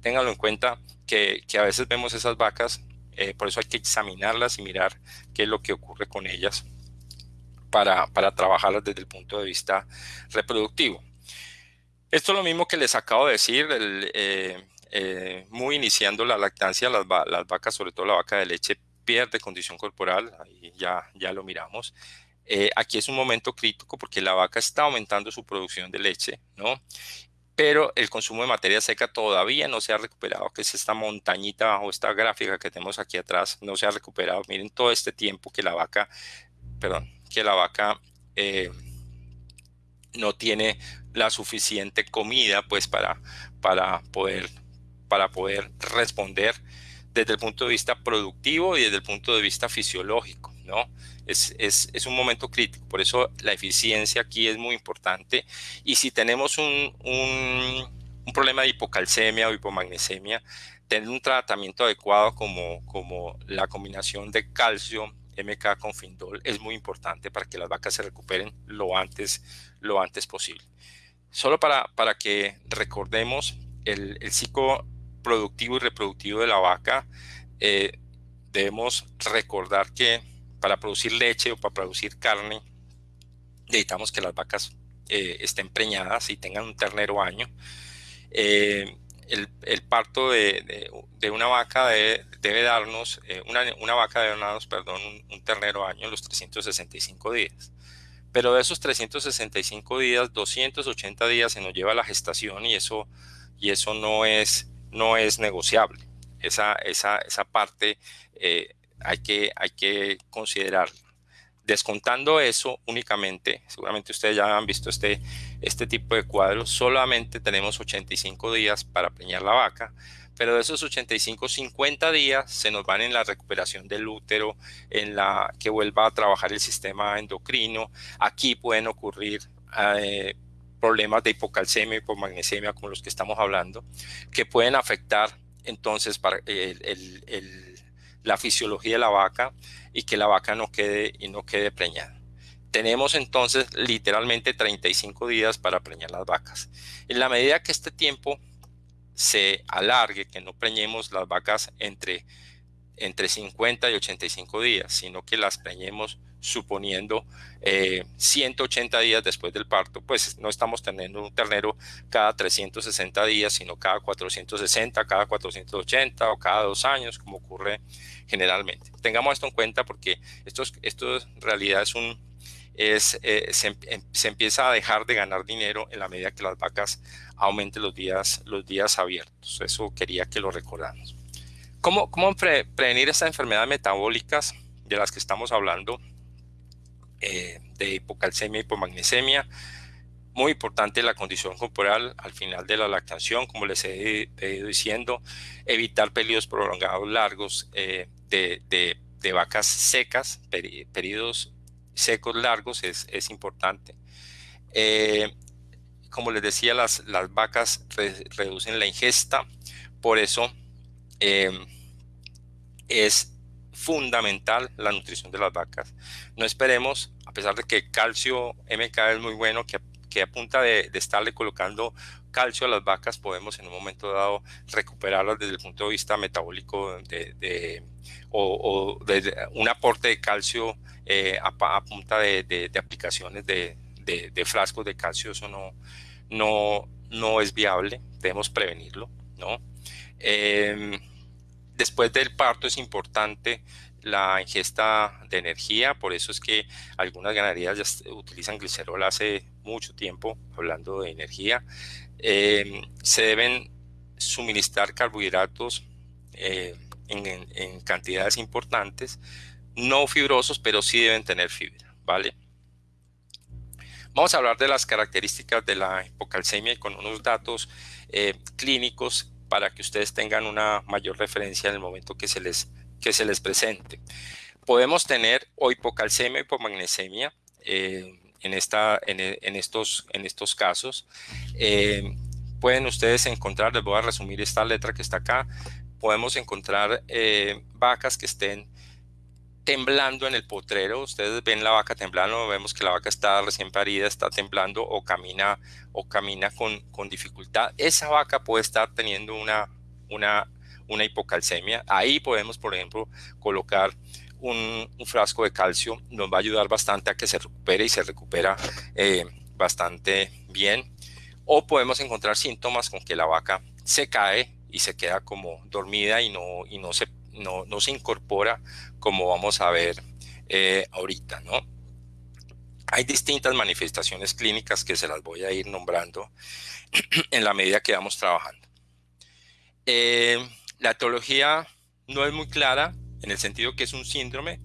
Ténganlo en cuenta que, a veces vemos esas vacas, eh, por eso hay que examinarlas y mirar qué es lo que ocurre con ellas para, para trabajarlas desde el punto de vista reproductivo. Esto es lo mismo que les acabo de decir, eh, eh, muy iniciando la lactancia, las, vacas, sobre todo la vaca de leche, pierde condición corporal, ya, ya lo miramos. Eh, aquí es un momento crítico porque la vaca está aumentando su producción de leche, ¿no? pero el consumo de materia seca todavía no se ha recuperado, que es esta montañita bajo esta gráfica que tenemos aquí atrás, no se ha recuperado. Miren todo este tiempo que la vaca, perdón, que la vaca eh, no tiene la suficiente comida pues para, para, poder, para poder responder desde el punto de vista productivo y desde el punto de vista fisiológico, ¿no? Es, es, es, un momento crítico, por eso la eficiencia aquí es muy importante. Y si tenemos un, un, un problema de hipocalcemia o hipomagnesemia, tener un tratamiento adecuado como, como la combinación de calcio, MK con Findol es muy importante para que las vacas se recuperen lo antes, lo antes posible. Solo para, para que recordemos el, el ciclo productivo y reproductivo de la vaca, eh, debemos recordar que para producir leche o para producir carne, necesitamos que las vacas eh, estén preñadas y tengan un ternero año. Eh, el, parto de, una vaca debe, darnos, una, vaca debe darnos, perdón, un, ternero año en los 365 días. Pero de esos 365 días, 280 días se nos lleva la gestación y eso, y eso no es no es negociable. Esa, esa, esa parte eh, hay, que, hay que considerarla. Descontando eso únicamente, seguramente ustedes ya han visto este, este tipo de cuadros, solamente tenemos 85 días para preñar la vaca, pero de esos 85, 50 días se nos van en la recuperación del útero, en la que vuelva a trabajar el sistema endocrino. Aquí pueden ocurrir eh, problemas de hipocalcemia, hipomagnesemia, como los que estamos hablando, que pueden afectar entonces para la fisiología de la vaca y que la vaca no quede y no quede preñada. Tenemos entonces literalmente 35 días para preñar las vacas. En la medida que este tiempo se alargue, que no preñemos las vacas entre, entre 50 y 85 días, sino que las preñemos suponiendo 180 eh, días después del parto, pues no estamos teniendo un ternero cada 360 días, sino cada 460, cada 480 o cada dos años, como ocurre generalmente. Tengamos esto en cuenta porque esto, esto en realidad es un, es, eh, se, se, empieza a dejar de ganar dinero en la medida que las vacas aumenten los días, los días abiertos. Eso quería que lo recordáramos. ¿Cómo, cómo prevenir estas enfermedades metabólicas de las que estamos hablando? Eh, de hipocalcemia hipomagnesemia. Muy importante la condición corporal al final de la lactación, como les he, ido diciendo, evitar periodos prolongados largos eh, de, vacas secas, periodos secos largos es, importante. Eh, como les decía, las vacas reducen la ingesta, por eso es fundamental la nutrición de las vacas. No esperemos, a pesar de que calcio MK es muy bueno, que, que a punta de, estarle colocando calcio a las vacas podemos en un momento dado recuperarlas desde el punto de vista metabólico de, o, de un aporte de calcio eh, a, punta de, aplicaciones de, frascos de calcio, eso no, no, no es viable, debemos prevenirlo, ¿no? Em, Después del parto es importante la ingesta de energía, por eso es que algunas ganaderías ya utilizan glicerol hace mucho tiempo, hablando de energía. Em, se deben suministrar carbohidratos eh, en, cantidades importantes, no fibrosos, pero sí deben tener fibra, ¿vale? Vamos a hablar de las características de la hipocalcemia con unos datos eh, clínicos para que ustedes tengan una mayor referencia en el momento que se les, que se les presente. Podemos tener o hipocalcemia o hipomagnesemia eh, en, esta, en, estos, en estos casos. Eh, pueden ustedes encontrar, les voy a resumir esta letra que está acá, podemos encontrar eh, vacas que estén temblando en el potrero. Ustedes ven la vaca temblando, vemos que la vaca está recién parida, está temblando o camina, o camina con, con dificultad. Esa vaca puede estar teniendo una, una, una hipocalcemia. Ahí podemos, por ejemplo, colocar un, frasco de calcio. Nos va a ayudar bastante a que se recupere y se recupera eh, bastante bien. O podemos encontrar síntomas con que la vaca se cae y se queda como dormida y no, y no se no, no se incorpora como vamos a ver eh, ahorita, ¿no? Hay distintas manifestaciones clínicas que se las voy a ir nombrando en la medida que vamos trabajando. Eh, la etiología no es muy clara en el sentido que es un síndrome.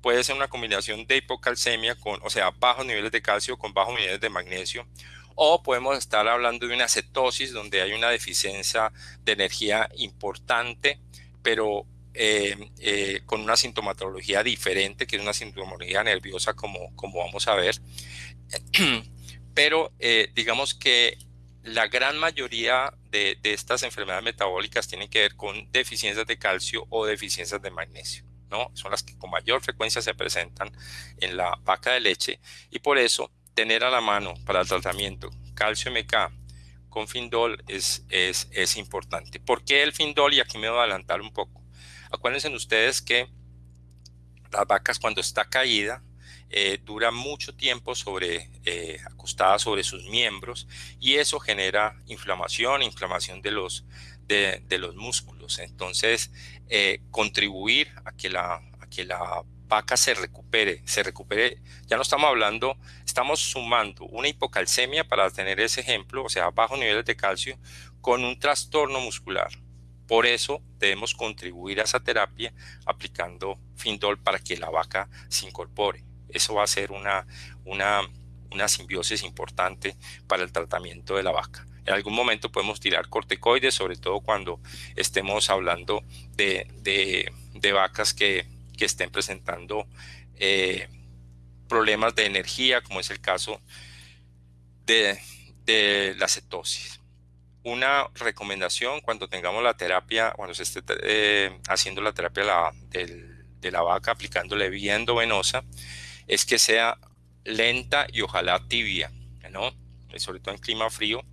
Puede ser una combinación de hipocalcemia, con, o sea, bajos niveles de calcio con bajos niveles de magnesio, o podemos estar hablando de una cetosis donde hay una deficiencia de energía importante, pero eh, eh, con una sintomatología diferente, que es una sintomatología nerviosa como, como vamos a ver. Pero eh, digamos que la gran mayoría de, estas enfermedades metabólicas tienen que ver con deficiencias de calcio o deficiencias de magnesio. ¿no? Son las que con mayor frecuencia se presentan en la vaca de leche y por eso tener a la mano para el tratamiento calcio MK con Findol es, es, es importante. ¿Por qué el Findol? Y aquí me voy a adelantar un poco. Acuérdense ustedes que las vacas cuando está caída eh, dura mucho tiempo sobre, eh, acostada sobre sus miembros y eso genera inflamación, inflamación de los, de, los músculos. Entonces, eh, contribuir a que, la, a que la vaca se recupere, se recupere, ya no estamos hablando, estamos sumando una hipocalcemia para tener ese ejemplo, o sea, bajos niveles de calcio, con un trastorno muscular. Por eso debemos contribuir a esa terapia aplicando Findol para que la vaca se incorpore. Eso va a ser una, una, una simbiosis importante para el tratamiento de la vaca. En algún momento podemos tirar corticoides, sobre todo cuando estemos hablando de, de, vacas que, que, estén presentando eh, problemas de energía, como es el caso de, de la cetosis una recomendación cuando tengamos la terapia, cuando se esté eh, haciendo la terapia de la vaca, aplicándole vía endovenosa, es que sea lenta y ojalá tibia, ¿no? Eh, sobre todo en clima frío,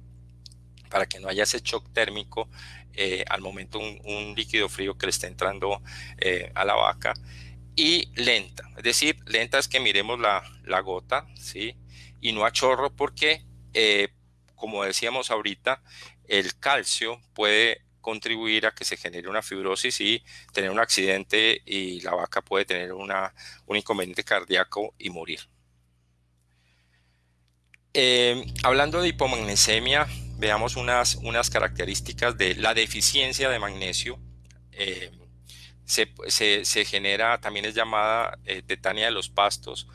para que no haya ese shock térmico eh, al momento un, líquido frío que le esté entrando a la vaca. Y lenta, es decir, lenta es que miremos la, la gota, ¿sí? Y no a chorro porque, como decíamos ahorita, el calcio puede contribuir a que se genere una fibrosis y tener un accidente y la vaca puede tener un inconveniente cardíaco y morir. Eh, hablando de hipomagnesemia, veamos unas, unas características de la deficiencia de magnesio. Eh, se, genera, también es llamada eh, tetania de los pastos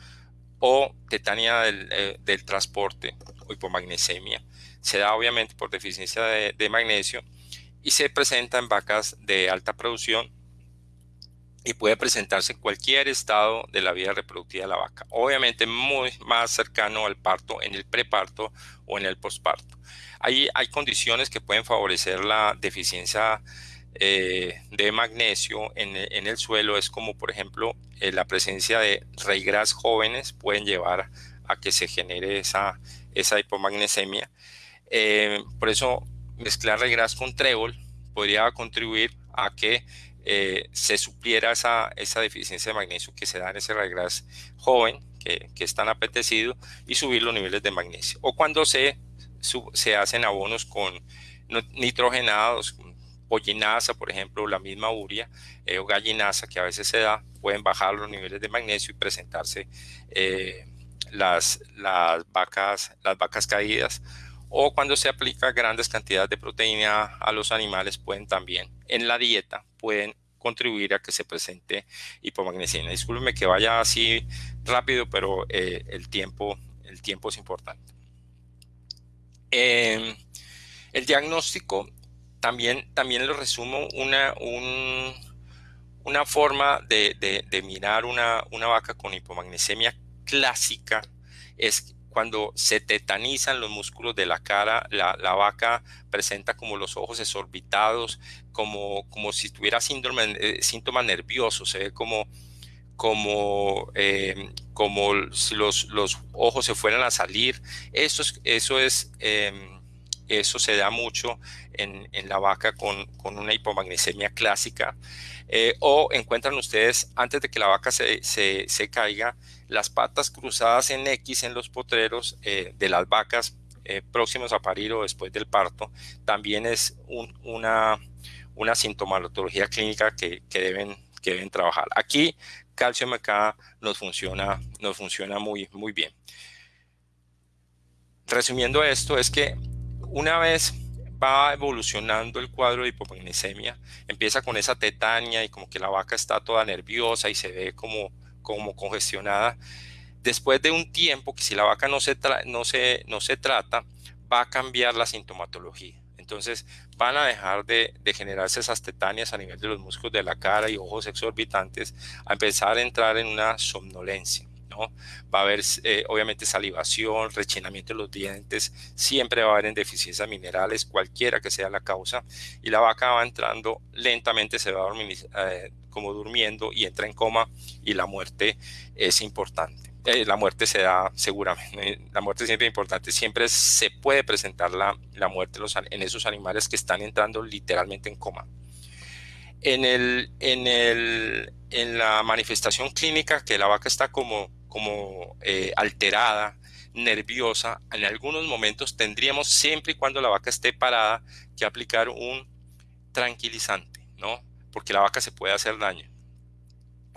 o tetania del, del transporte o hipomagnesemia se da obviamente por deficiencia de, magnesio y se presenta en vacas de alta producción y puede presentarse en cualquier estado de la vida reproductiva de la vaca. Obviamente muy más cercano al parto, en el preparto o en el posparto. Ahí hay condiciones que pueden favorecer la deficiencia eh, de magnesio en, el suelo. Es como, por ejemplo, eh, la presencia de reigras jóvenes pueden llevar a que se genere esa, esa hipomagnesemia. Eh, por eso mezclar regras con trébol podría contribuir a que eh, se supliera esa, esa, deficiencia de magnesio que se da en ese regras joven, que, que, es tan apetecido, y subir los niveles de magnesio. O cuando se, se hacen abonos con nitrogenados, pollinasa, por ejemplo, la misma uria eh, o gallinasa que a veces se da, pueden bajar los niveles de magnesio y presentarse las, las, vacas, las vacas caídas o cuando se aplica grandes cantidades de proteína a los animales pueden también en la dieta pueden contribuir a que se presente hipomagnesemia. Discúlpeme que vaya así rápido, pero eh, el, tiempo, el tiempo es importante. Em, el diagnóstico también, también lo resumo una, una forma de, de, mirar una, una vaca con hipomagnesemia clásica es cuando se tetanizan los músculos de la cara, la, vaca presenta como los ojos exorbitados, como, como si tuviera eh, síntomas nerviosos, se ve como, como, em, como si los, los, ojos se fueran a salir. Eso es, eso es em, eso se da mucho en, en la vaca con, con, una hipomagnesemia clásica. Eh, o encuentran ustedes, antes de que la vaca se, se caiga, las patas cruzadas en X en los potreros eh, de las vacas eh, próximos a parir o después del parto, también es una, una sintomatología clínica que, deben, que deben trabajar. Aquí calcio MK nos funciona, nos funciona muy, muy bien. Resumiendo esto, es que una vez va evolucionando el cuadro de hipomagnesemia, empieza con esa tetania y como que la vaca está toda nerviosa y se ve como, como congestionada. Después de un tiempo, que si la vaca no se, no, se, no se trata, va a cambiar la sintomatología. Entonces van a dejar de, generarse esas tetanias a nivel de los músculos de la cara y ojos exorbitantes, a empezar a entrar en una somnolencia. Va a haber eh, obviamente salivación, rechinamiento de los dientes, siempre va a haber en deficiencias minerales, cualquiera que sea la causa, y la vaca va entrando lentamente, se va eh, como durmiendo y entra en coma y la muerte es importante. Eh, la muerte se da seguramente, la muerte siempre es importante, siempre se puede presentar la, la muerte en esos animales que están entrando literalmente en coma. En, el, en, el, en la manifestación clínica, que la vaca está como, como eh, alterada, nerviosa, en algunos momentos tendríamos, siempre y cuando la vaca esté parada, que aplicar un tranquilizante, ¿no? Porque la vaca se puede hacer daño.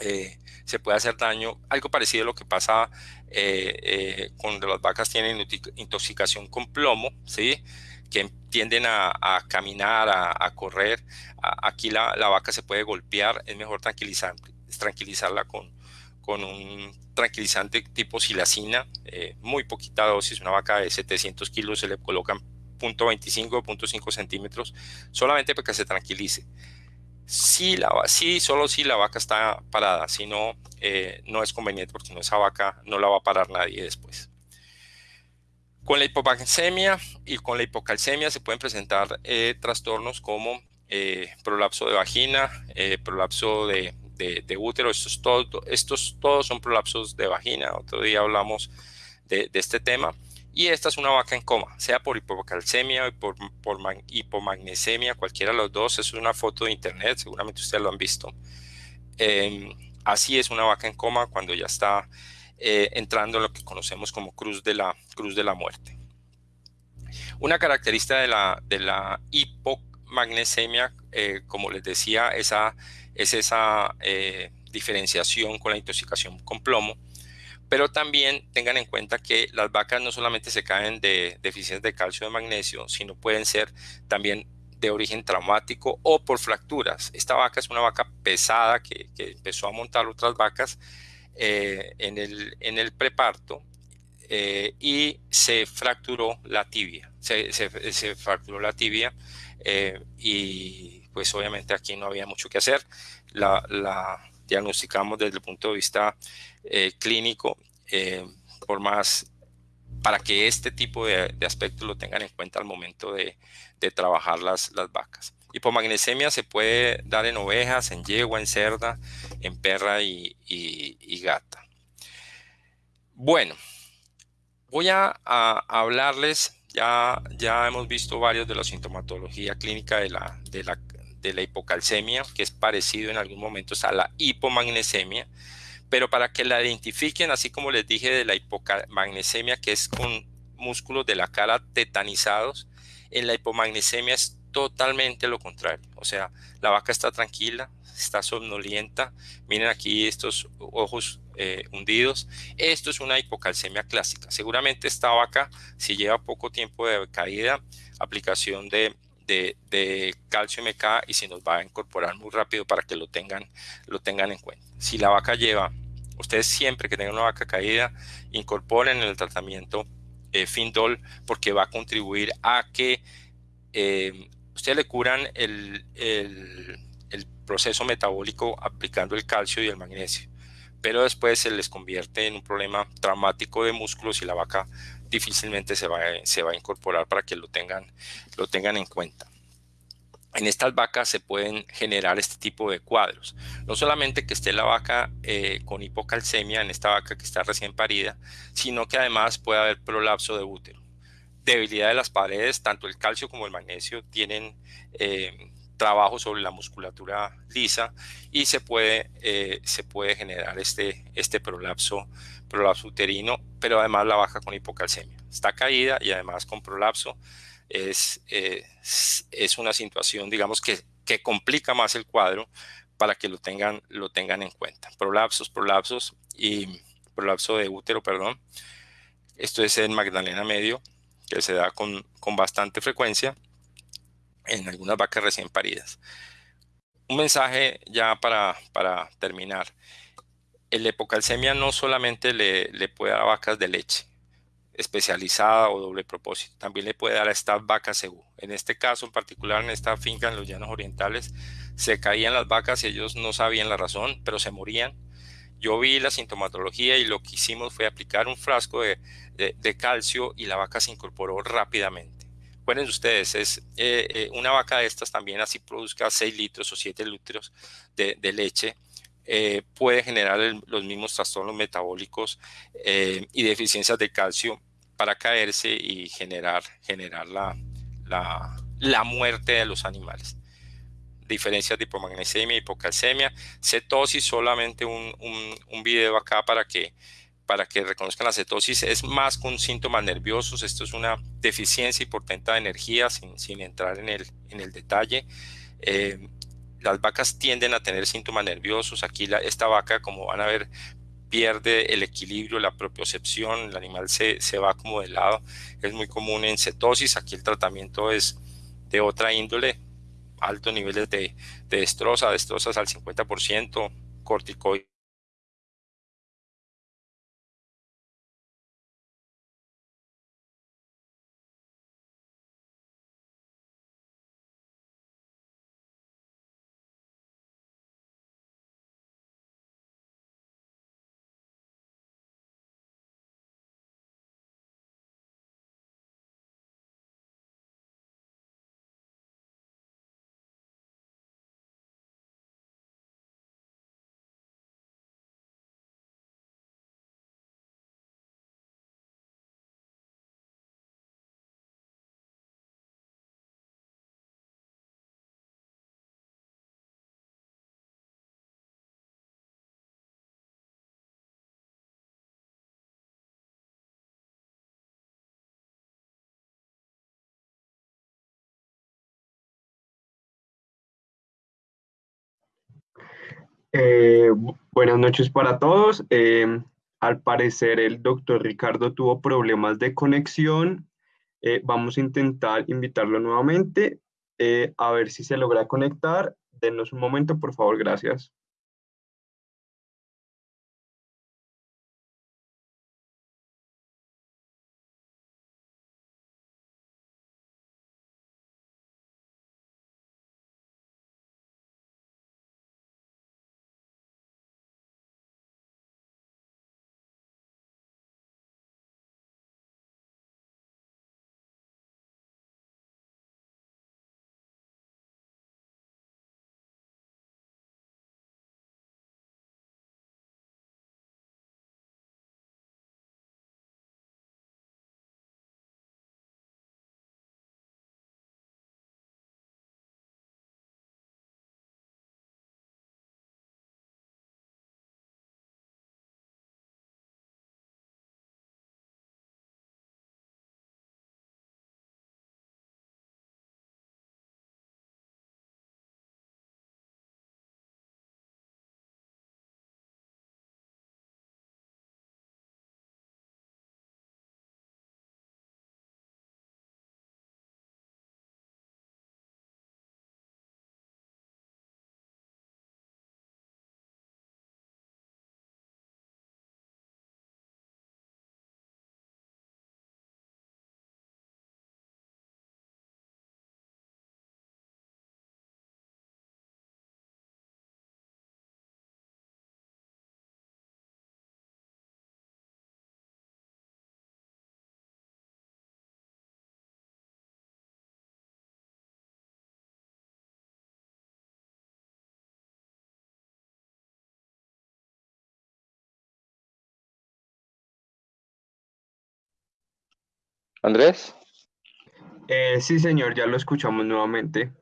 Eh, se puede hacer daño, algo parecido a lo que pasa eh, eh, cuando las vacas tienen intoxicación con plomo, ¿sí? que tienden a, caminar, a, correr. aquí la, vaca se puede golpear, es mejor tranquilizar, tranquilizarla con, con un tranquilizante tipo silacina, muy poquita dosis, una vaca de 700 kilos se le colocan 0.25 0.5 centímetros, solamente para que se tranquilice si la, sí, solo si la vaca está parada, si no, eh, no es conveniente porque no, esa vaca no la va a parar nadie después. Con la hipomagnesemia y con la hipocalcemia se pueden presentar eh, trastornos como eh, prolapso de vagina, prolapso de, de, útero, estos, todo, estos todos son prolapsos de vagina, otro día hablamos de, de este tema y esta es una vaca en coma, sea por hipocalcemia o por, por hipomagnesemia, cualquiera de los dos. Es una foto de internet, seguramente ustedes lo han visto. Em, así es una vaca en coma cuando ya está eh, entrando en lo que conocemos como cruz de la, cruz de la muerte. Una característica de la, de la hipomagnesemia, eh, como les decía, esa, es esa eh, diferenciación con la intoxicación con plomo pero también tengan en cuenta que las vacas no solamente se caen de deficiencias de calcio o de magnesio, sino pueden ser también de origen traumático o por fracturas. Esta vaca es una vaca pesada que, empezó a montar otras vacas eh, en, el, en el preparto y se fracturó la tibia. Se, fracturó la tibia eh, y pues obviamente aquí no había mucho que hacer. La, diagnosticamos desde el punto de vista eh, clínico, eh, por más para que este tipo de, aspectos lo tengan en cuenta al momento de, trabajar las, las, vacas. Hipomagnesemia se puede dar en ovejas, en yegua, en cerda, en perra y, gata. Bueno, voy a, hablarles, ya, ya hemos visto varios de la sintomatología clínica de la, de la de la hipocalcemia, que es parecido en algunos momentos a la hipomagnesemia, pero para que la identifiquen, así como les dije de la hipomagnesemia, que es con músculos de la cara tetanizados, en la hipomagnesemia es totalmente lo contrario. O sea, la vaca está tranquila, está somnolienta. Miren aquí estos ojos eh, hundidos. Esto es una hipocalcemia clásica. Seguramente esta vaca, si lleva poco tiempo de caída, aplicación de calcio MK y se nos va a incorporar muy rápido para que lo tengan, lo tengan en cuenta. Si la vaca lleva, ustedes siempre que tengan una vaca caída, incorporen en el tratamiento eh, Findol porque va a contribuir a que eh, ustedes le curan el, el, proceso metabólico aplicando el calcio y el magnesio pero después se les convierte en un problema traumático de músculos y la vaca difícilmente se va, se va a incorporar para que lo tengan, lo tengan en cuenta. En estas vacas se pueden generar este tipo de cuadros. No solamente que esté la vaca eh, con hipocalcemia, en esta vaca que está recién parida, sino que además puede haber prolapso de útero. Debilidad de las paredes, tanto el calcio como el magnesio tienen eh, trabajo sobre la musculatura lisa y se puede, eh, se puede generar este, este prolapso, prolapso uterino, pero además la baja con hipocalcemia. Está caída y además con prolapso es, es una situación, digamos, que, que complica más el cuadro para que lo tengan, lo tengan en cuenta. Prolapsos, prolapsos y prolapso de útero, perdón. Esto es en Magdalena Medio, que se da con, con bastante frecuencia en algunas vacas recién paridas. Un mensaje ya para, para terminar. El epocalcemia no solamente le, le puede dar a vacas de leche, especializada o doble propósito. También le puede dar a estas vacas segú. En este caso en particular, en esta finca en los llanos orientales, se caían las vacas y ellos no sabían la razón, pero se morían. Yo vi la sintomatología y lo que hicimos fue aplicar un frasco de, de, calcio y la vaca se incorporó rápidamente. Recuerden ustedes, es eh, eh, una vaca de estas también así produzca 6 litros o 7 litros de, leche, eh, puede generar los mismos trastornos metabólicos y deficiencias de calcio para caerse y generar, generar la, la, la muerte de los animales. Diferencias de hipomagnesemia hipocalcemia. Cetosis, solamente un, un video acá para que para que reconozcan la cetosis es más con síntomas nerviosos. Esto es una deficiencia importante de energía sin, sin entrar en el, en el detalle. Eh, las vacas tienden a tener síntomas nerviosos. Aquí la, esta vaca, como van a ver, pierde el equilibrio, la propiocepción, el animal se, se, va como de lado. Es muy común en cetosis, aquí el tratamiento es de otra índole, altos niveles de, de destroza, destrozas al 50%, corticoides Eh, buenas noches para todos. Eh, al parecer el doctor Ricardo tuvo problemas de conexión. Eh, vamos a intentar invitarlo nuevamente a ver si se logra conectar. Denos un momento, por favor. Gracias. Andrés. Eh, sí, señor, ya lo escuchamos nuevamente.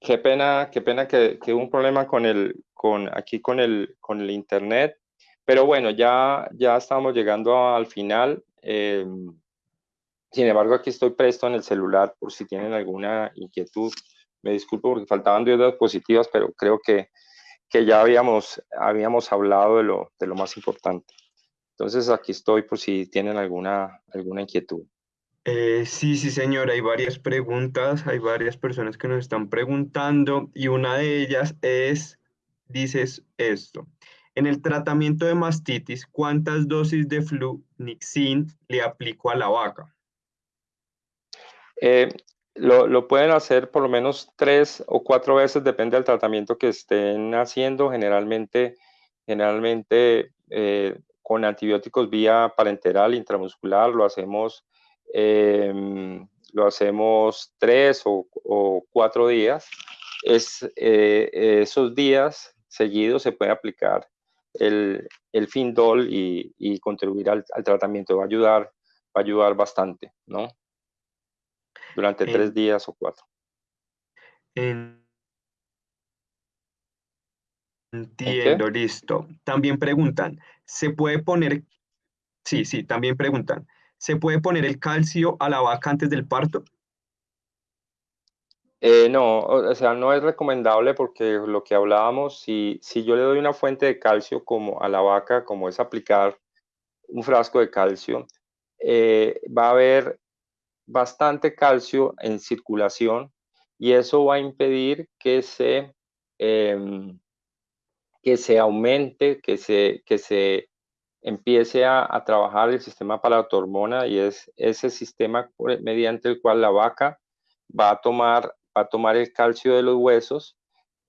Qué pena, qué pena que, que, hubo un problema con el, con, aquí con el, con el internet, pero bueno, ya, ya estamos llegando al final. Eh, sin embargo, aquí estoy presto en el celular por si tienen alguna inquietud. Me disculpo porque faltaban dos diapositivas, pero creo que, que ya habíamos, habíamos hablado de lo, de lo más importante. Entonces aquí estoy por si tienen alguna, alguna inquietud. Eh, sí, sí, señor, hay varias preguntas, hay varias personas que nos están preguntando y una de ellas es, dices esto, en el tratamiento de mastitis, ¿cuántas dosis de flunixin le aplico a la vaca? Eh, lo, pueden hacer por lo menos tres o cuatro veces, depende del tratamiento que estén haciendo, generalmente, generalmente eh, con antibióticos vía parenteral intramuscular, lo hacemos, em, lo hacemos tres o, cuatro días. Es, eh, esos días seguidos se puede aplicar el, el Findol y, y contribuir al, al, tratamiento. Va a ayudar, va a ayudar bastante, ¿no? Durante tres días o cuatro. Entiendo, listo. También preguntan, ¿se puede poner, sí, sí, también preguntan, ¿se puede poner el calcio a la vaca antes del parto? Eh, no, o sea, no es recomendable porque lo que hablábamos, si, si yo le doy una fuente de calcio como a la vaca, como es aplicar un frasco de calcio, eh, va a haber bastante calcio en circulación y eso va a impedir que se, em, que se aumente, que se, que se empiece a, trabajar el sistema hormona y es ese sistema mediante el cual la vaca va a tomar, va a tomar el calcio de los huesos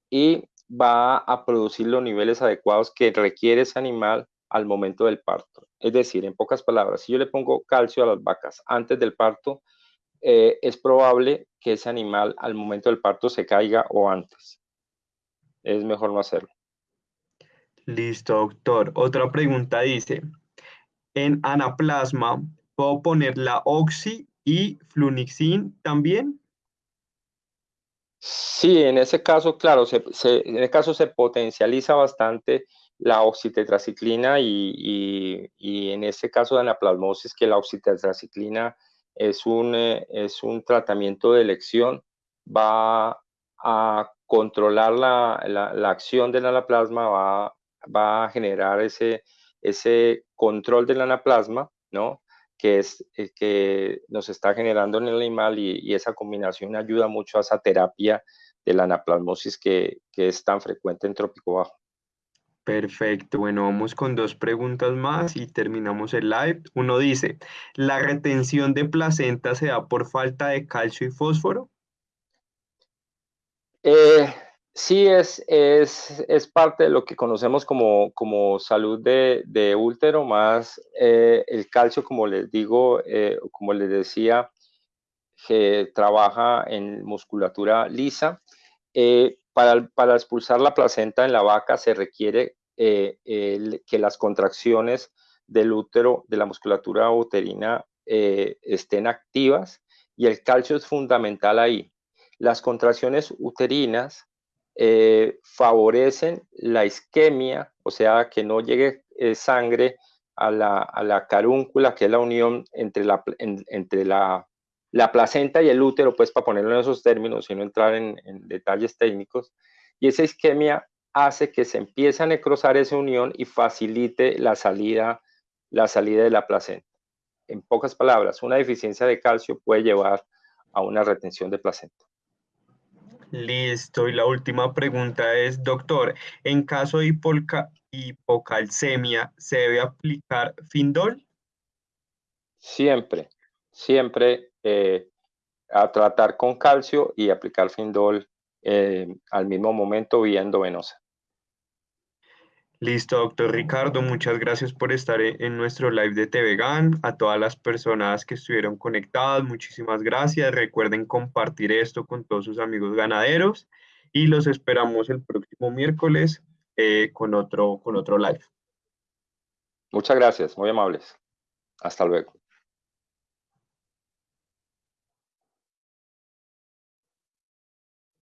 y va a producir los niveles adecuados que requiere ese animal al momento del parto. Es decir, en pocas palabras, si yo le pongo calcio a las vacas antes del parto, eh, es probable que ese animal al momento del parto se caiga o antes. Es mejor no hacerlo. Listo, doctor. Otra pregunta dice, en anaplasma, ¿puedo poner la oxi y flunixin también? Sí, en ese caso, claro, en ese caso se potencializa bastante la oxitetraciclina y, en ese caso de anaplasmosis que la oxitetraciclina es un, eh, es un tratamiento de elección, va a controlar la, la, acción del anaplasma, va, va, a generar ese, ese control del anaplasma, ¿no? que es eh, que nos está generando en el animal y, esa combinación ayuda mucho a esa terapia de la anaplasmosis que, que es tan frecuente en trópico bajo. Perfecto, bueno, vamos con dos preguntas más y terminamos el live. Uno dice, ¿la retención de placenta se da por falta de calcio y fósforo? Eh, sí, es, es, parte de lo que conocemos como, como salud de, útero, más eh, el calcio, como les digo, eh, como les decía, que trabaja en musculatura lisa. Para, para, expulsar la placenta en la vaca se requiere eh, que las contracciones del útero, de la musculatura uterina, eh, estén activas y el calcio es fundamental ahí. Las contracciones uterinas eh, favorecen la isquemia, o sea, que no llegue sangre a la, a la, carúncula, que es la unión entre la, entre la la placenta y el útero, pues para ponerlo en esos términos y entrar en, detalles técnicos, y esa isquemia hace que se empiece a necrosar esa unión y facilite la salida, la salida de la placenta. En pocas palabras, una deficiencia de calcio puede llevar a una retención de placenta. Listo, y la última pregunta es, doctor, en caso de hipocalcemia, ¿se debe aplicar Findol? Siempre, siempre eh, a tratar con calcio y aplicar Findol eh, al mismo momento vía endovenosa. Listo, doctor Ricardo, muchas gracias por estar en nuestro live de TVGAN. A todas las personas que estuvieron conectadas, muchísimas gracias. Recuerden compartir esto con todos sus amigos ganaderos y los esperamos el próximo miércoles eh, con, otro, con otro live. Muchas gracias, muy amables. Hasta luego.